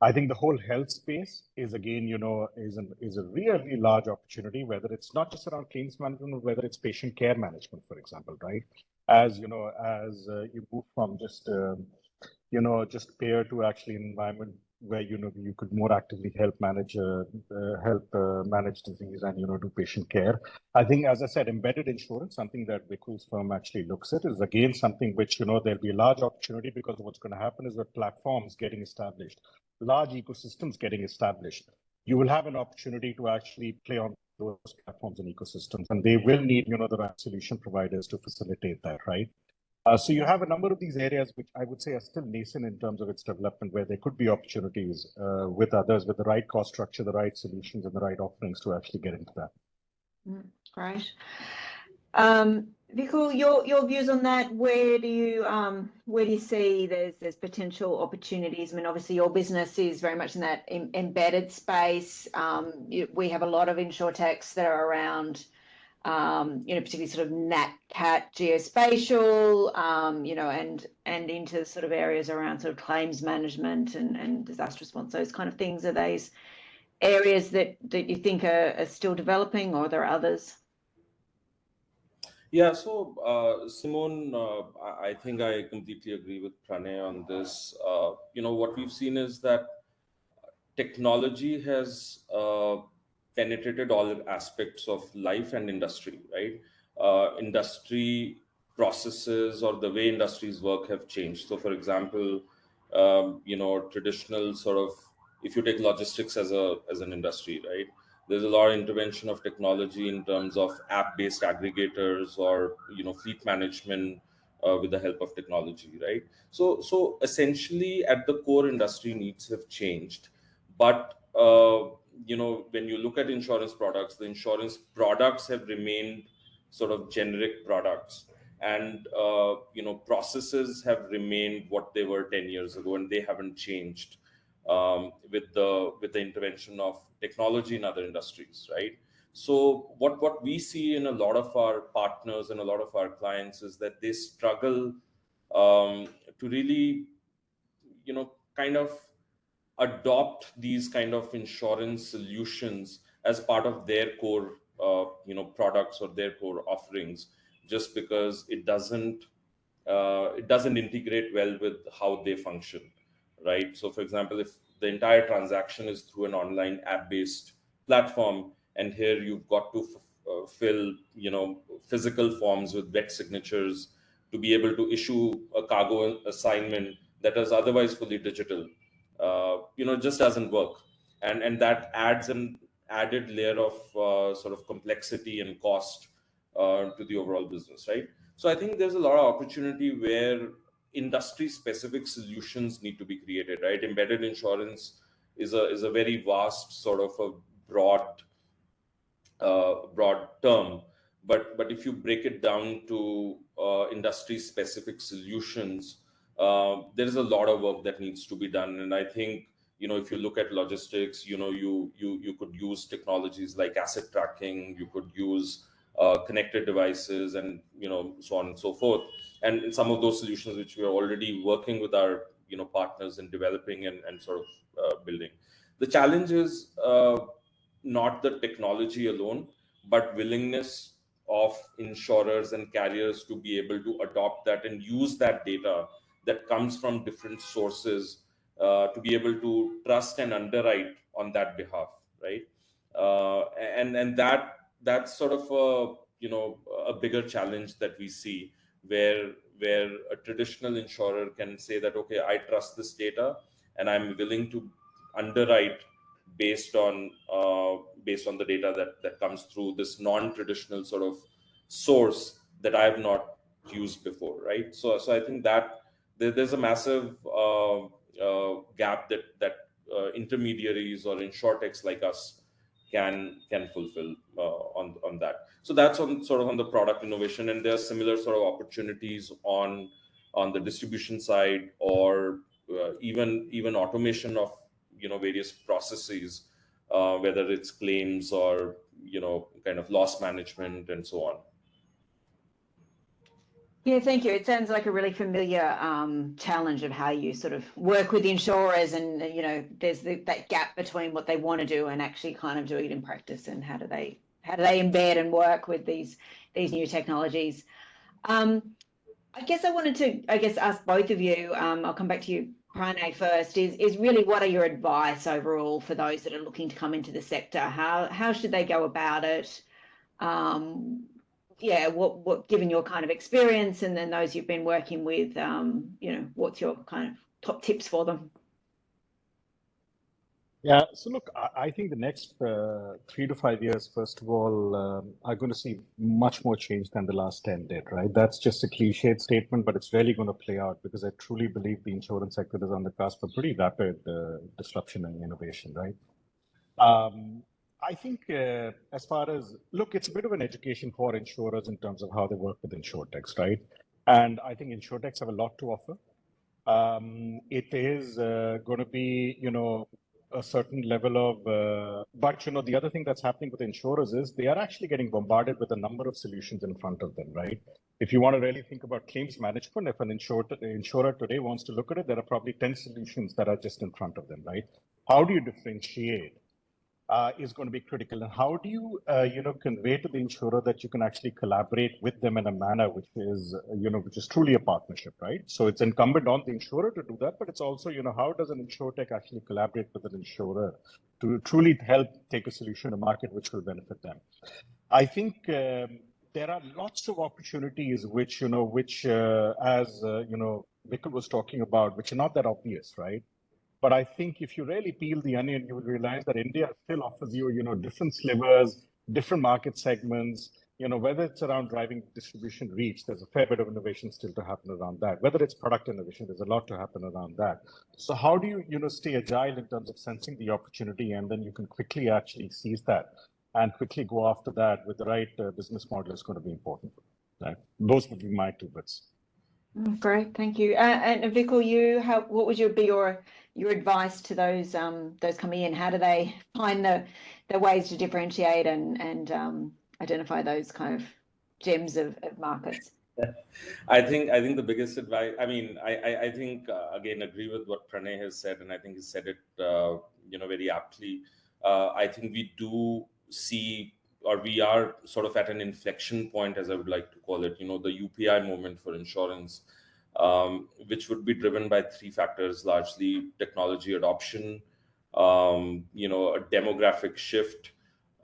I think the whole health space is again, you know, is an is a really large opportunity. Whether it's not just around claims management, or whether it's patient care management, for example, right? As you know, as uh, you move from just um, you know, just payer to actually environment where you know you could more actively help manage uh, uh, help uh, manage disease and you know do patient care. I think, as I said, embedded insurance, something that Vikul's firm actually looks at, is again something which you know there'll be a large opportunity because what's going to happen is that platforms getting established, large ecosystems getting established. You will have an opportunity to actually play on those platforms and ecosystems, and they will need you know the right solution providers to facilitate that, right? Uh, so you have a number of these areas which I would say are still nascent in terms of its development, where there could be opportunities uh, with others with the right cost structure, the right solutions, and the right offerings to actually get into that. Mm, great. Um, Vikul, your your views on that? Where do you um, where do you see there's there's potential opportunities? I mean, obviously your business is very much in that em embedded space. Um, we have a lot of insurtechs that are around um, you know, particularly sort of nat cat geospatial, um, you know, and and into sort of areas around sort of claims management and, and disaster response, those kind of things. Are those areas that, that you think are, are still developing or there are there others? Yeah, so uh, Simone, uh, I think I completely agree with Pranay on this. Uh, you know, what we've seen is that technology has uh, penetrated all aspects of life and industry, right? Uh, industry processes or the way industries work have changed. So, for example, um, you know, traditional sort of, if you take logistics as a as an industry, right? There's a lot of intervention of technology in terms of app-based aggregators or you know fleet management uh, with the help of technology, right? So, so essentially, at the core, industry needs have changed, but uh, you know, when you look at insurance products, the insurance products have remained sort of generic products. And uh, you know processes have remained what they were 10 years ago and they haven't changed um, with the with the intervention of technology in other industries right? So what what we see in a lot of our partners and a lot of our clients is that they struggle um, to really you know kind of adopt these kind of insurance solutions as part of their core uh, you know products or their core offerings just because it doesn't uh, it doesn't integrate well with how they function right? So for example if the entire transaction is through an online app based platform and here you've got to uh, fill you know physical forms with wet signatures to be able to issue a cargo assignment that is otherwise fully digital you know just doesn't work. And and that adds an added layer of uh, sort of complexity and cost uh, to the overall business right? So i think there's a lot of opportunity where industry specific solutions need to be created right? Embedded insurance is a is a very vast sort of a broad uh, broad term. But but if you break it down to uh, industry specific solutions uh, there is a lot of work that needs to be done. And i think you know if you look at logistics you know you you you could use technologies like asset tracking you could use uh, connected devices and you know so on and so forth. And some of those solutions which we are already working with our you know partners in developing and, and sort of uh, building. The challenge is uh, not the technology alone but willingness of insurers and carriers to be able to adopt that and use that data that comes from different sources uh, to be able to trust and underwrite on that behalf, right? Uh, and and that that's sort of a you know a bigger challenge that we see where where a traditional insurer can say that okay I trust this data and I'm willing to underwrite based on uh, based on the data that that comes through this non-traditional sort of source that I have not used before, right? So so I think that there's a massive uh, uh, gap that that uh, intermediaries or in insurtechs like us can can fulfill on on that. So that's on sort of on the product innovation, and there are similar sort of opportunities on on the distribution side or even even automation of you know various processes uh, whether it's claims or you know kind of loss management and so on yeah, thank you. It sounds like a really familiar um, challenge of how you sort of work with insurers, and you know, there's the, that gap between what they want to do and actually kind of doing it in practice, and how do they how do they embed and work with these these new technologies. Um, I guess I wanted to, I guess, ask both of you. Um, I'll come back to you, Pranay, first. Is is really what are your advice overall for those that are looking to come into the sector? How how should they go about it? Um, yeah, what what given your kind of experience and then those you've been working with, um, you know, what's your kind of top tips for them? Yeah, so look, I, think the next uh, three to five years, first of all, um, are going to see much more change than the last 10 did, right? That's just a cliched statement, but it's really going to play out because I truly believe the insurance sector is on the cusp of pretty rapid uh, disruption and innovation, right? Um, I think uh, as far as, look, it's a bit of an education for insurers in terms of how they work with insurtechs, right? And I think insurtechs have a lot to offer. Um, it is uh, going to be, you know, a certain level of, uh, but you know, the other thing that's happening with insurers is they are actually getting bombarded with a number of solutions in front of them, right? If you want to really think about claims management, if an insurer, insurer today wants to look at it, there are probably 10 solutions that are just in front of them, right? How do you differentiate? Uh, is going to be critical. And how do you, uh, you know, convey to the insurer that you can actually collaborate with them in a manner which is, you know, which is truly a partnership, right? So it's incumbent on the insurer to do that, but it's also, you know, how does an insurtech actually collaborate with an insurer to truly help take a solution to market which will benefit them? I think um, there are lots of opportunities which, you know, which, uh, as, uh, you know, Vikul was talking about, which are not that obvious, right? But I think if you really peel the onion, you will realize that India still offers you, you know, different slivers, different market segments. You know, whether it's around driving distribution reach, there's a fair bit of innovation still to happen around that. Whether it's product innovation, there's a lot to happen around that. So how do you, you know, stay agile in terms of sensing the opportunity, and then you can quickly actually seize that and quickly go after that with the right uh, business model is going to be important. Right? Those would be my two bits. Mm, great, thank you. Uh, and Vikul, you, how, what would your be your your advice to those um, those coming in? How do they find the the ways to differentiate and and um, identify those kind of gems of, of markets? [LAUGHS] I think I think the biggest advice. I mean, I I, I think uh, again agree with what Pranay has said, and I think he said it uh, you know very aptly. Uh, I think we do see or we are sort of at an inflection point, as I would like to call it. You know, the UPI moment for insurance um, which would be driven by three factors, largely technology adoption, um, you know, a demographic shift,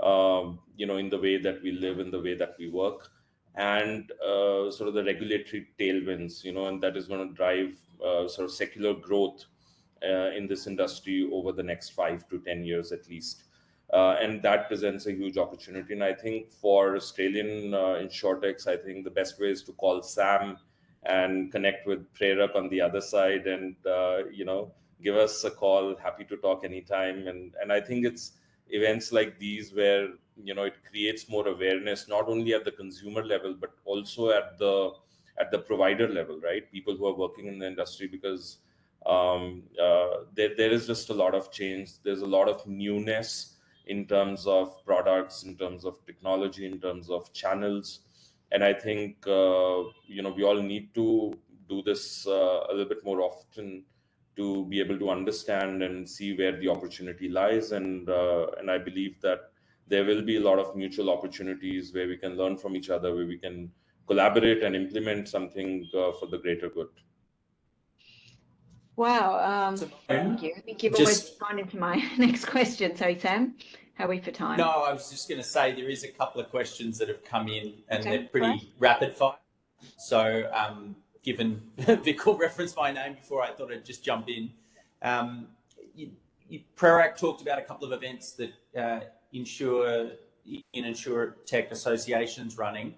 um, you know, in the way that we live, in the way that we work, and uh, sort of the regulatory tailwinds, you know, and that is going to drive uh, sort of secular growth uh, in this industry over the next five to 10 years at least. Uh, and that presents a huge opportunity. And I think for Australian uh, insurtechs, I think the best way is to call Sam and connect with Prerak on the other side and, uh, you know, give us a call. Happy to talk anytime. And, and I think it's events like these where, you know, it creates more awareness, not only at the consumer level, but also at the, at the provider level, right? People who are working in the industry because um, uh, there, there is just a lot of change. There's a lot of newness in terms of products, in terms of technology, in terms of channels and I think uh, you know we all need to do this uh, a little bit more often to be able to understand and see where the opportunity lies. And uh, and I believe that there will be a lot of mutual opportunities where we can learn from each other, where we can collaborate and implement something uh, for the greater good. Wow. Um, thank you. I think you've just, almost gone into my [LAUGHS] next question. Sorry, Sam. How are we for time? No, I was just going to say there is a couple of questions that have come in and okay, they're pretty right. rapid fire. So, um, given [LAUGHS] Vikul referenced my name before, I thought I'd just jump in. Um, you, you, Prerak talked about a couple of events that uh, insure in insure tech associations running,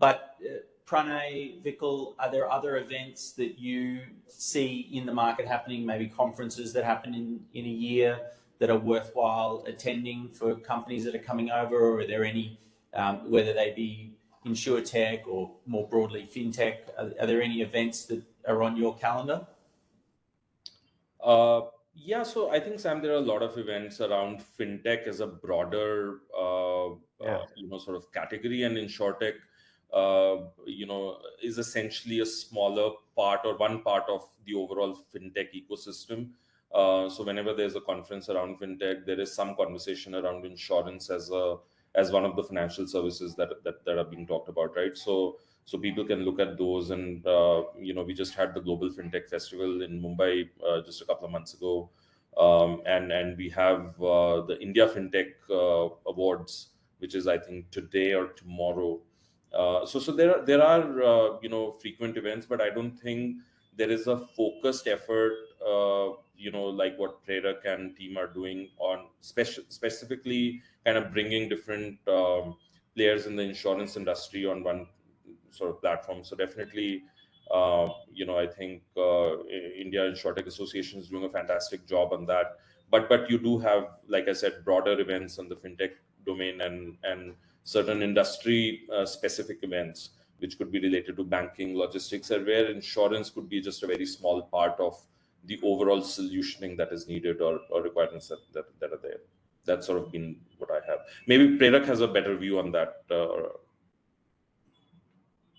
but uh, Pranay, Vikul, are there other events that you see in the market happening? Maybe conferences that happen in in a year that are worthwhile attending for companies that are coming over, or are there any, um, whether they be insure tech or more broadly fintech, are, are, there any events that are on your calendar? Uh, yeah, so I think Sam, there are a lot of events around fintech as a broader, uh, yeah. uh, you know, sort of category, and insurtech, uh, you know, is essentially a smaller part or one part of the overall fintech ecosystem. Uh, so whenever there's a conference around fintech, there is some conversation around insurance as a as one of the financial services that that, that are being talked about, right? So so people can look at those, and uh, you know, we just had the Global FinTech Festival in Mumbai uh, just a couple of months ago, um, and and we have uh, the India FinTech uh, Awards, which is I think today or tomorrow. Uh, so so there are there are uh, you know frequent events, but I don't think there is a focused effort you know like what Prerak and team are doing on specifically kind of bringing different um, players in the insurance industry on one sort of platform. So definitely, uh, you know, I think uh, India Insurtech Association is doing a fantastic job on that. But but you do have, like I said, broader events on the fintech domain and and certain industry uh, specific events which could be related to banking, logistics, or where insurance could be just a very small part of the overall solutioning that is needed or, or requirements that, that, that are there that's sort of been what I have. Maybe Prerak has a better view on that. Uh,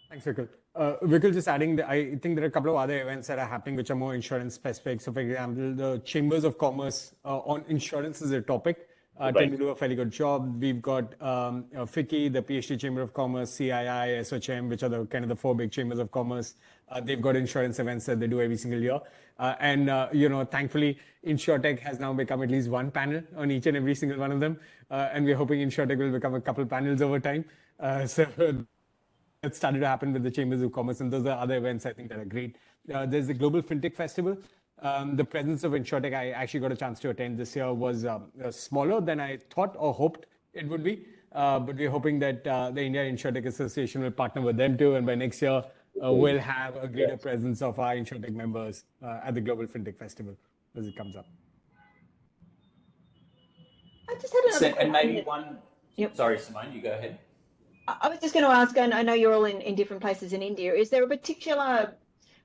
Thanks, Vikul. Uh, Vikul, just adding, the, I think there are a couple of other events that are happening which are more insurance specific. So, for example, the Chambers of Commerce uh, on insurance is a topic. Uh, right. tend to do a fairly good job. We've got um, uh, FICCI, the PhD Chamber of Commerce, CII, ASSOCHAM, which are the kind of the four big chambers of commerce. Uh, they've got insurance events that they do every single year. Uh, and, uh, you know, thankfully, InsurTech has now become at least one panel on each and every single one of them. Uh, and we're hoping InsurTech will become a couple panels over time. Uh, [LAUGHS] so it started to happen with the Chambers of Commerce. And those are other events I think that are great. there's the Global FinTech Festival. Um, the presence of InsurTech, I actually got a chance to attend this year, was um, uh, smaller than I thought or hoped it would be. Uh, but we're hoping that uh, the India InsurTech Association will partner with them too. And by next year, uh, we'll have a greater yes. presence of our InsurTech members uh, at the Global FinTech Festival as it comes up. I just had another so, And maybe one. Yep. Sorry, Simone, you go ahead. I was just going to ask, and I know you're all in, in different places in India. Is there a particular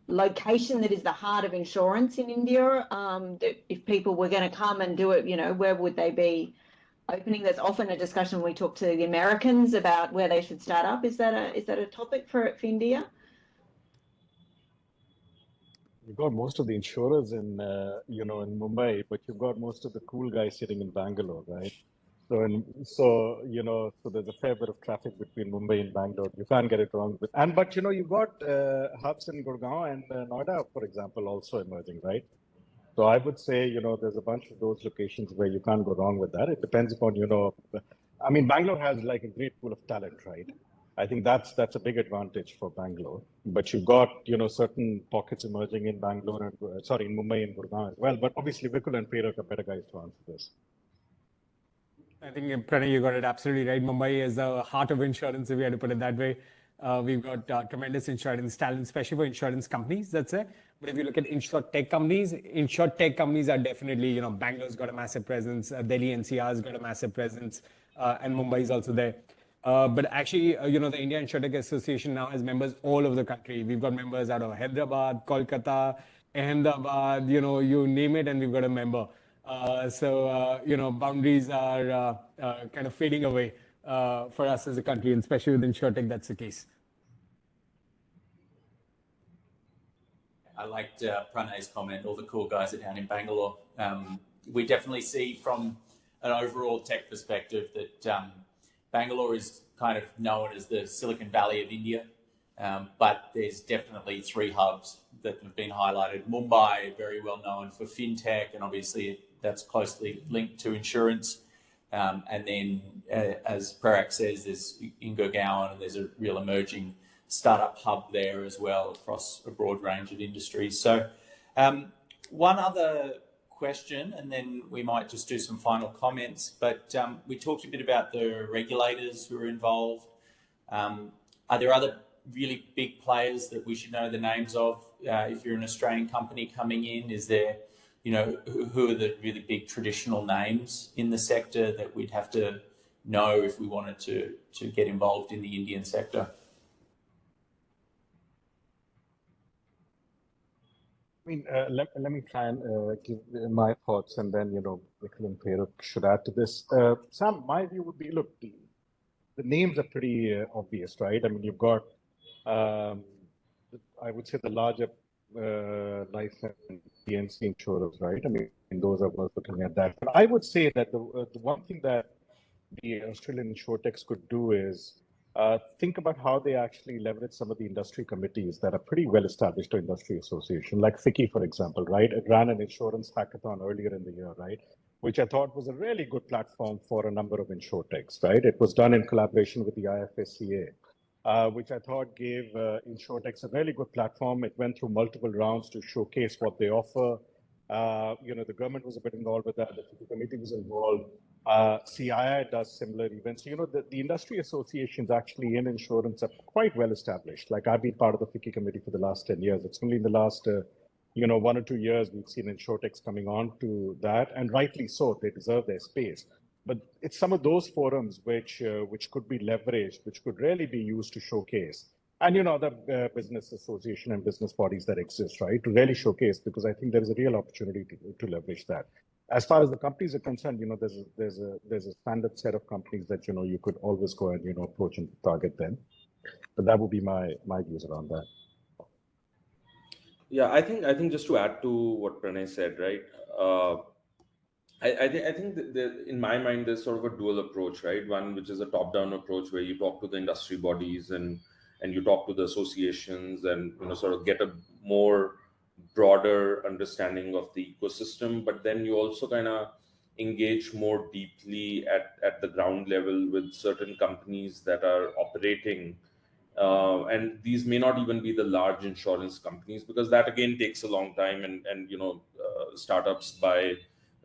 location that is the heart of insurance in India. Um, if people were going to come and do it, you know, where would they be opening? There's often a discussion we talk to the Americans about where they should start up. Is that a is that a topic for, for India? You've got most of the insurers in, uh, you know, in Mumbai, but you've got most of the cool guys sitting in Bangalore, right? So, and so you know, so there's a fair bit of traffic between Mumbai and Bangalore. You can't get it wrong. With, and but you know, you've got uh, hubs in Gurgaon and uh, Noida, for example, also emerging, right? So I would say, you know, there's a bunch of those locations where you can't go wrong with that. It depends upon, you know, I mean, Bangalore has like a great pool of talent, right? I think that's that's a big advantage for Bangalore. But you've got, you know, certain pockets emerging in Bangalore and uh, sorry, in Mumbai and Gurgaon as well. But obviously, Vikul and Prerak are better guys to answer this. I think Pranay, you got it absolutely right. Mumbai is the heart of insurance, if we had to put it that way. Uh, we've got uh, tremendous insurance talent, especially for insurance companies. That's it. But if you look at insure tech companies, insure tech companies are definitely, you know, Bangalore's got a massive presence, uh, Delhi NCR's got a massive presence, and Mumbai is also there. But actually, you know, the India Insurtech Association now has members all over the country. We've got members out of Hyderabad, Kolkata, Ahmedabad, you know, you name it, and we've got a member. Uh, so, uh, you know, boundaries are uh, kind of fading away for us as a country, and especially with InsurTech, that's the case. I liked uh, Pranay's comment, all the cool guys are down in Bangalore. Um, we definitely see from an overall tech perspective that um, Bangalore is kind of known as the Silicon Valley of India, um, but there's definitely three hubs that have been highlighted. Mumbai, very well known for fintech, and obviously that's closely linked to insurance. Um, and then, uh, as Prerak says, there's in Gurgaon, and there's a real emerging startup hub there as well across a broad range of industries. So, um, one other question, and then we might just do some final comments. But um, we talked a bit about the regulators who are involved. Um, are there other really big players that we should know the names of? Uh, if you're an Australian company coming in, is there you know, who are the really big traditional names in the sector that we'd have to know if we wanted to, to get involved in the Indian sector? I mean, uh, let, let me try and uh, give my thoughts and then, you know, Vikul and Prerak should add to this. Uh, Sam, my view would be, look, the, the names are pretty uh, obvious, right? I mean, you've got, um, I would say the larger uh, life and P&C insurers, right? I mean, those are worth looking at that. But I would say that the, uh, the one thing that the Australian insurtechs could do is uh, think about how they actually leverage some of the industry committees that are pretty well established to industry association, like FICCI, for example, right? It ran an insurance hackathon earlier in the year, right? Which I thought was a really good platform for a number of insurtechs, right? It was done in collaboration with the IFSCA, uh, which I thought gave uh, a really good platform. It went through multiple rounds to showcase what they offer. Uh, you know, the government was a bit involved with that. The committee was involved. Uh, CII does similar events. You know, the, the industry associations actually in insurance are quite well established. Like I've been part of the FICCI committee for the last 10 years. It's only in the last, uh, you know, one or two years we've seen insurtechs coming on to that, and rightly so. They deserve their space. But it's some of those forums which uh, which could be leveraged, which could really be used to showcase, and you know, the uh, business association and business bodies that exist, right, to really showcase, because I think there is a real opportunity to, to leverage that as far as the companies are concerned, you know, there's a, there's a there's a standard set of companies that you know you could always go and you know approach and target them. But that would be my my views around that. Yeah, I think I think just to add to what Pranay said, right? Uh, I, think I think that in my mind there's sort of a dual approach, right? One which is a top-down approach where you talk to the industry bodies and and you talk to the associations and you know sort of get a more broader understanding of the ecosystem, but then you also kind of engage more deeply at, at the ground level with certain companies that are operating. Uh, and these may not even be the large insurance companies because that again takes a long time and, and you know uh, startups by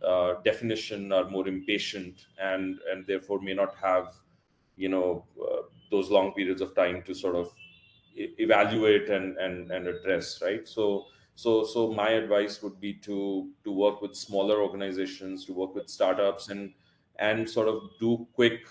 uh, definition are more impatient and and therefore may not have you know uh, those long periods of time to sort of evaluate and and, and address right? So so, so my advice would be to to work with smaller organizations, to work with startups, and and sort of do quick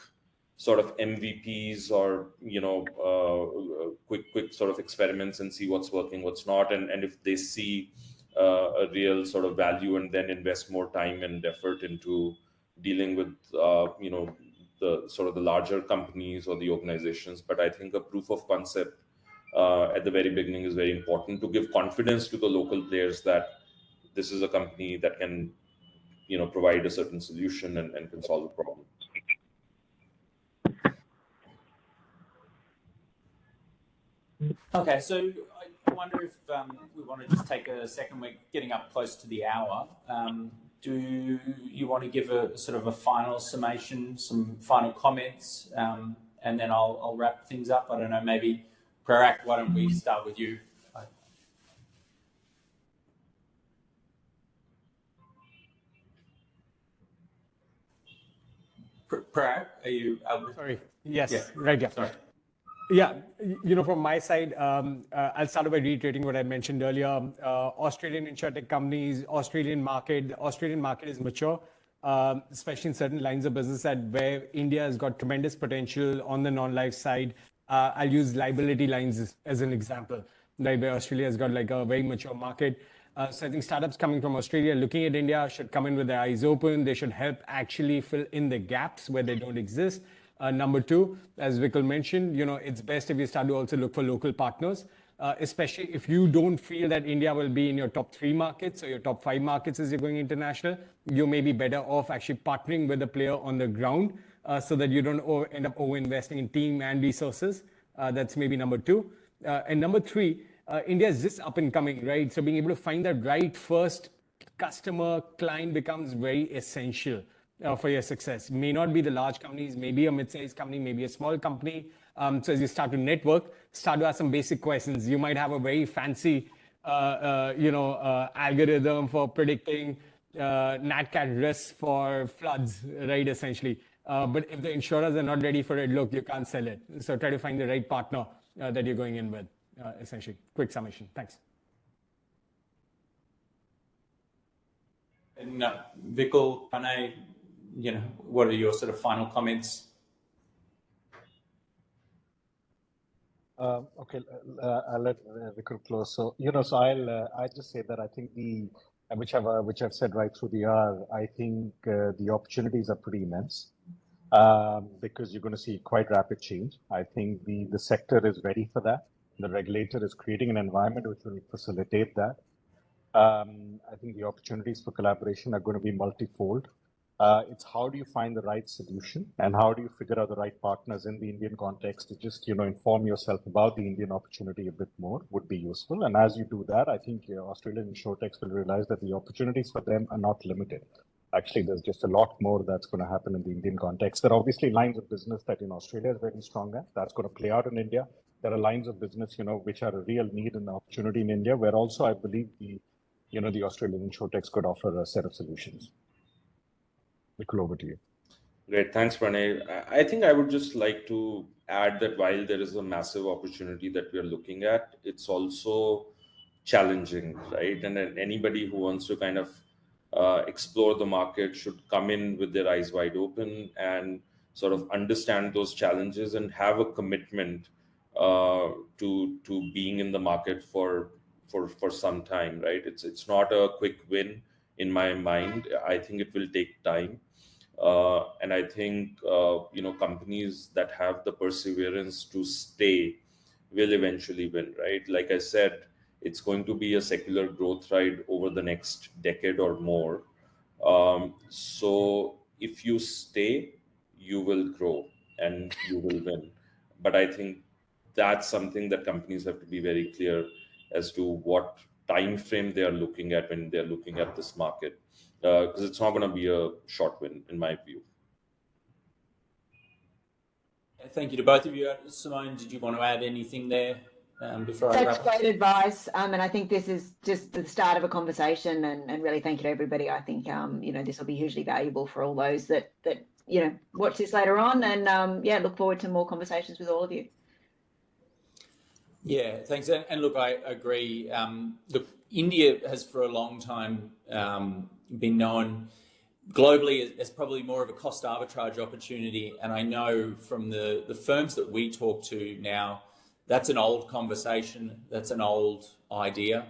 sort of MVPs or you know uh, quick quick sort of experiments and see what's working, what's not, and and if they see a real sort of value, and then invest more time and effort into dealing with uh, you know the sort of the larger companies or the organizations. But I think a proof of concept uh, at the very beginning is very important to give confidence to the local players that this is a company that can you know provide a certain solution and, and can solve a problem okay so wonder if um, we want to just take a second we're getting up close to the hour um, do you want to give a sort of a final summation some final comments um, and then I'll, I'll wrap things up i don't know maybe Prerak, why don't we start with you? Prerak, are you? Sorry. Yes. Yeah. Right. Yeah. Sorry. Yeah, you know, from my side, um, uh, I'll start by reiterating what I mentioned earlier. Uh, Australian insurtech companies, Australian market, the Australian market is mature, um, especially in certain lines of business that where India has got tremendous potential on the non-life side. Uh, I'll use liability lines as, as, an example, right, where Australia has got like a very mature market. Uh, so I think startups coming from Australia looking at India should come in with their eyes open. They should help actually fill in the gaps where they don't exist. Uh, number two, as Vikul mentioned, you know, it's best if you start to also look for local partners, uh, especially if you don't feel that India will be in your top three markets or your top five markets as you're going international, you may be better off actually partnering with a player on the ground uh, so that you don't over, end up over-investing in team and resources. Uh, that's maybe number two. Uh, and number three, uh, India is just up and coming, right? So being able to find that right first customer client becomes very essential uh, for your success. May not be the large companies, maybe a mid-sized company, maybe a small company. Um, so as you start to network, start to ask some basic questions. You might have a very fancy, uh, you know, algorithm for predicting uh, NatCat risks for floods, right? Essentially. Uh, but if the insurers are not ready for it, look, you can't sell it. So try to find the right partner uh, that you're going in with, uh, essentially. Quick summation. Thanks. And uh, Vikul, Pranay, you know, what are your sort of final comments? Um, okay, uh, I'll let uh, Vikul close. So, you know, so I'll, uh, i just say that I think the, which I've, which I've said right through the hour, I think the opportunities are pretty immense um, because you're going to see quite rapid change. I think the, the sector is ready for that. The regulator is creating an environment which will facilitate that. Um, I think the opportunities for collaboration are going to be multifold. Uh, it's how do you find the right solution and how do you figure out the right partners in the Indian context to just you know inform yourself about the Indian opportunity a bit more would be useful. And as you do that, I think Australian insurtechs will realize that the opportunities for them are not limited. Actually, there's just a lot more that's going to happen in the Indian context. There are obviously lines of business that in Australia is very strong at. That's going to play out in India. There are lines of business, you know, which are a real need and opportunity in India, where also I believe the, you know, the Australian insurtechs could offer a set of solutions. Vikul, over to you. Great. Thanks, Pranay. I think I would just like to add that while there is a massive opportunity that we are looking at, it's also challenging, right? And anybody who wants to kind of uh, explore the market should come in with their eyes wide open and sort of understand those challenges and have a commitment uh, to to being in the market for for for some time, right? It's it's not a quick win in my mind. I think it will take time uh, and I think uh, you know companies that have the perseverance to stay will eventually win, right? Like I said, it's going to be a secular growth ride over the next decade or more. Um, so if you stay, you will grow and you will win. But I think that's something that companies have to be very clear as to what time frame they are looking at when they're looking at this market because uh, it's not going to be a short win in my view. Thank you to both of you. Simone, did you want to add anything there um, before Such I wrap great advice. Um, and I think this is just the start of a conversation and, and really thank you to everybody. I think, um, you know, this will be hugely valuable for all those that, that, you know, watch this later on and, um, yeah, look forward to more conversations with all of you. Yeah, thanks. And, and look, I agree. Um, look, India has for a long time um, been known globally as probably more of a cost arbitrage opportunity. And I know from the, the firms that we talk to now, that's an old conversation. That's an old idea.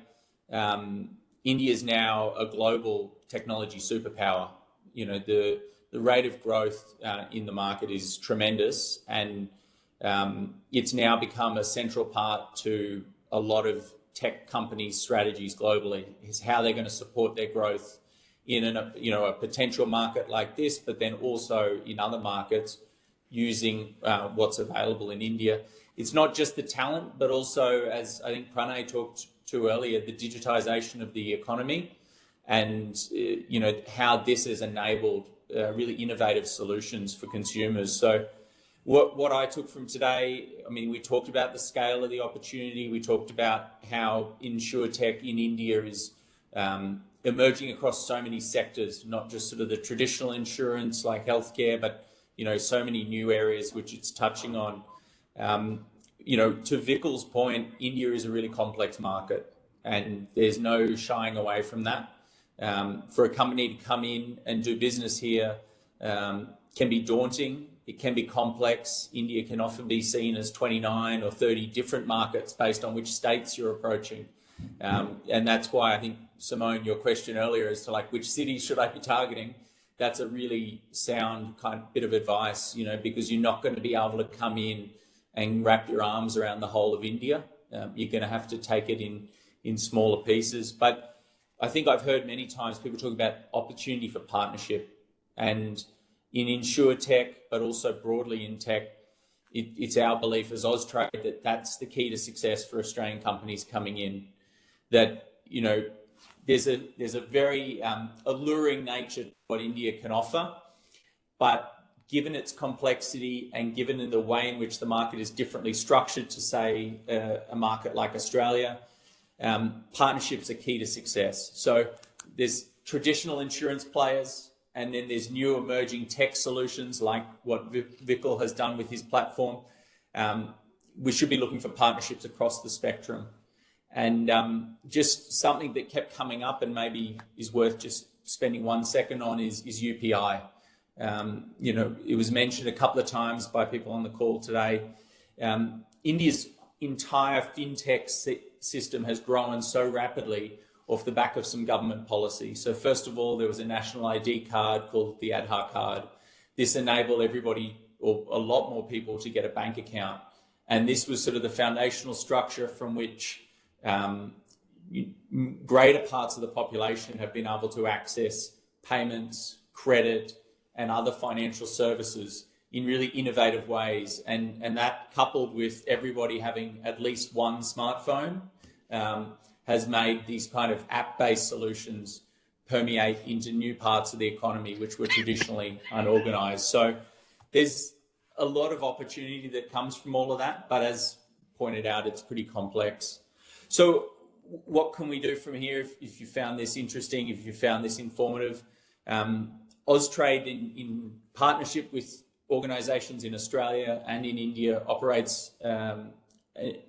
Um, India is now a global technology superpower. You know, the, the rate of growth uh, in the market is tremendous and um, it's now become a central part to a lot of tech companies' strategies globally, is how they're going to support their growth in a you know a potential market like this, but then also in other markets using uh, what's available in India. It's not just the talent, but also, as I think Pranay talked to earlier, the digitization of the economy and uh, you know how this has enabled uh, really innovative solutions for consumers. So what, what I took from today, I mean, we talked about the scale of the opportunity. We talked about how InsurTech in India is um, emerging across so many sectors, not just sort of the traditional insurance like healthcare, but you know so many new areas which it's touching on. Um, you know, to Vikul's point, India is a really complex market, and there's no shying away from that. Um, for a company to come in and do business here um, can be daunting. It can be complex. India can often be seen as 29 or 30 different markets based on which states you're approaching. Um, and that's why I think, Simone, your question earlier as to like which cities should I be targeting, that's a really sound kind of bit of advice, you know, because you're not going to be able to come in and wrap your arms around the whole of India. Um, you're going to have to take it in, in smaller pieces. But I think I've heard many times people talk about opportunity for partnership and in insure tech, but also broadly in tech, it, it's our belief as Austrade that that's the key to success for Australian companies coming in that you know there's a there's a very um, alluring nature to what India can offer, but given its complexity and given the way in which the market is differently structured to say uh, a market like Australia, um, partnerships are key to success. So there's traditional insurance players, and then there's new emerging tech solutions like what Vikul has done with his platform. Um, we should be looking for partnerships across the spectrum. And um, just something that kept coming up and maybe is worth just spending one second on is, is UPI. Um, you know, it was mentioned a couple of times by people on the call today. Um, India's entire fintech system has grown so rapidly off the back of some government policy. So first of all, there was a national ID card called the Aadhaar card. This enabled everybody or a lot more people to get a bank account. And this was sort of the foundational structure from which um, greater parts of the population have been able to access payments, credit, and other financial services in really innovative ways. And, and that coupled with everybody having at least one smartphone um, has made these kind of app-based solutions permeate into new parts of the economy, which were traditionally unorganized. So there's a lot of opportunity that comes from all of that, but as pointed out, it's pretty complex. So what can we do from here if, if you found this interesting, if you found this informative? Um, Austrade, in, in partnership with organisations in Australia and in India, operates um, a,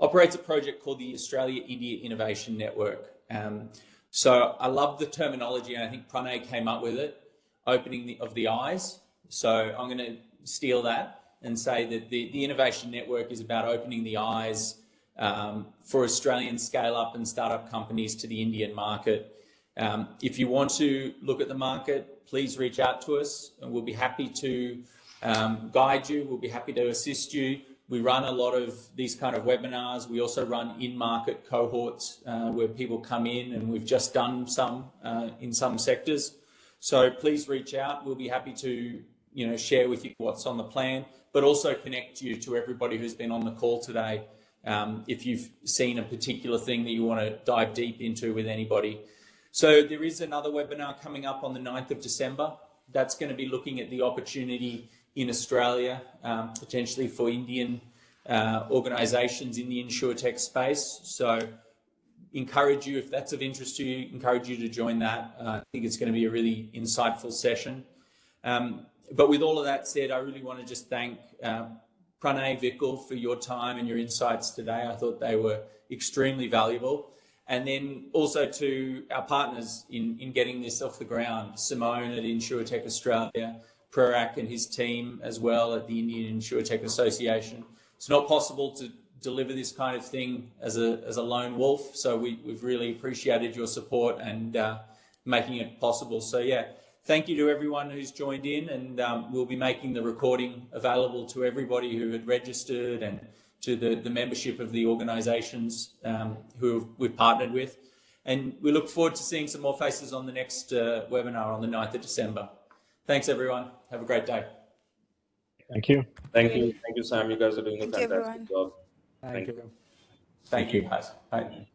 operates a project called the Australia India Innovation Network. Um, so I love the terminology, and I think Pranay came up with it, opening the, of the eyes. So I'm going to steal that and say that the, the Innovation Network is about opening the eyes um, for Australian scale up and startup companies to the Indian market. Um, if you want to look at the market, please reach out to us and we'll be happy to um, guide you. We'll be happy to assist you. We run a lot of these kind of webinars. We also run in-market cohorts uh, where people come in and we've just done some uh, in some sectors. So please reach out. We'll be happy to you know, share with you what's on the plan, but also connect you to everybody who's been on the call today. Um, if you've seen a particular thing that you want to dive deep into with anybody. So there is another webinar coming up on the 9th of December. That's going to be looking at the opportunity in Australia, um, potentially for Indian uh, organisations in the insurtech space. So encourage you, if that's of interest to you, encourage you to join that. Uh, I think it's going to be a really insightful session. Um, but with all of that said, I really want to just thank uh, Pranay Vikul for your time and your insights today. I thought they were extremely valuable. And then also to our partners in, in getting this off the ground, Simone at InsurTech Australia, Prerak and his team as well at the Indian InsurTech Association. It's not possible to deliver this kind of thing as a, as a lone wolf. So we, we've really appreciated your support and uh, making it possible. So yeah, thank you to everyone who's joined in and um, we'll be making the recording available to everybody who had registered and to the, the membership of the organisations um, who we've partnered with. And we look forward to seeing some more faces on the next uh, webinar on the 9th of December. Thanks, everyone. Have a great day. Thank you. Thank you. Thank you, Sam. You guys are doing a fantastic job. Thank Thank you. Thank you, guys. Bye.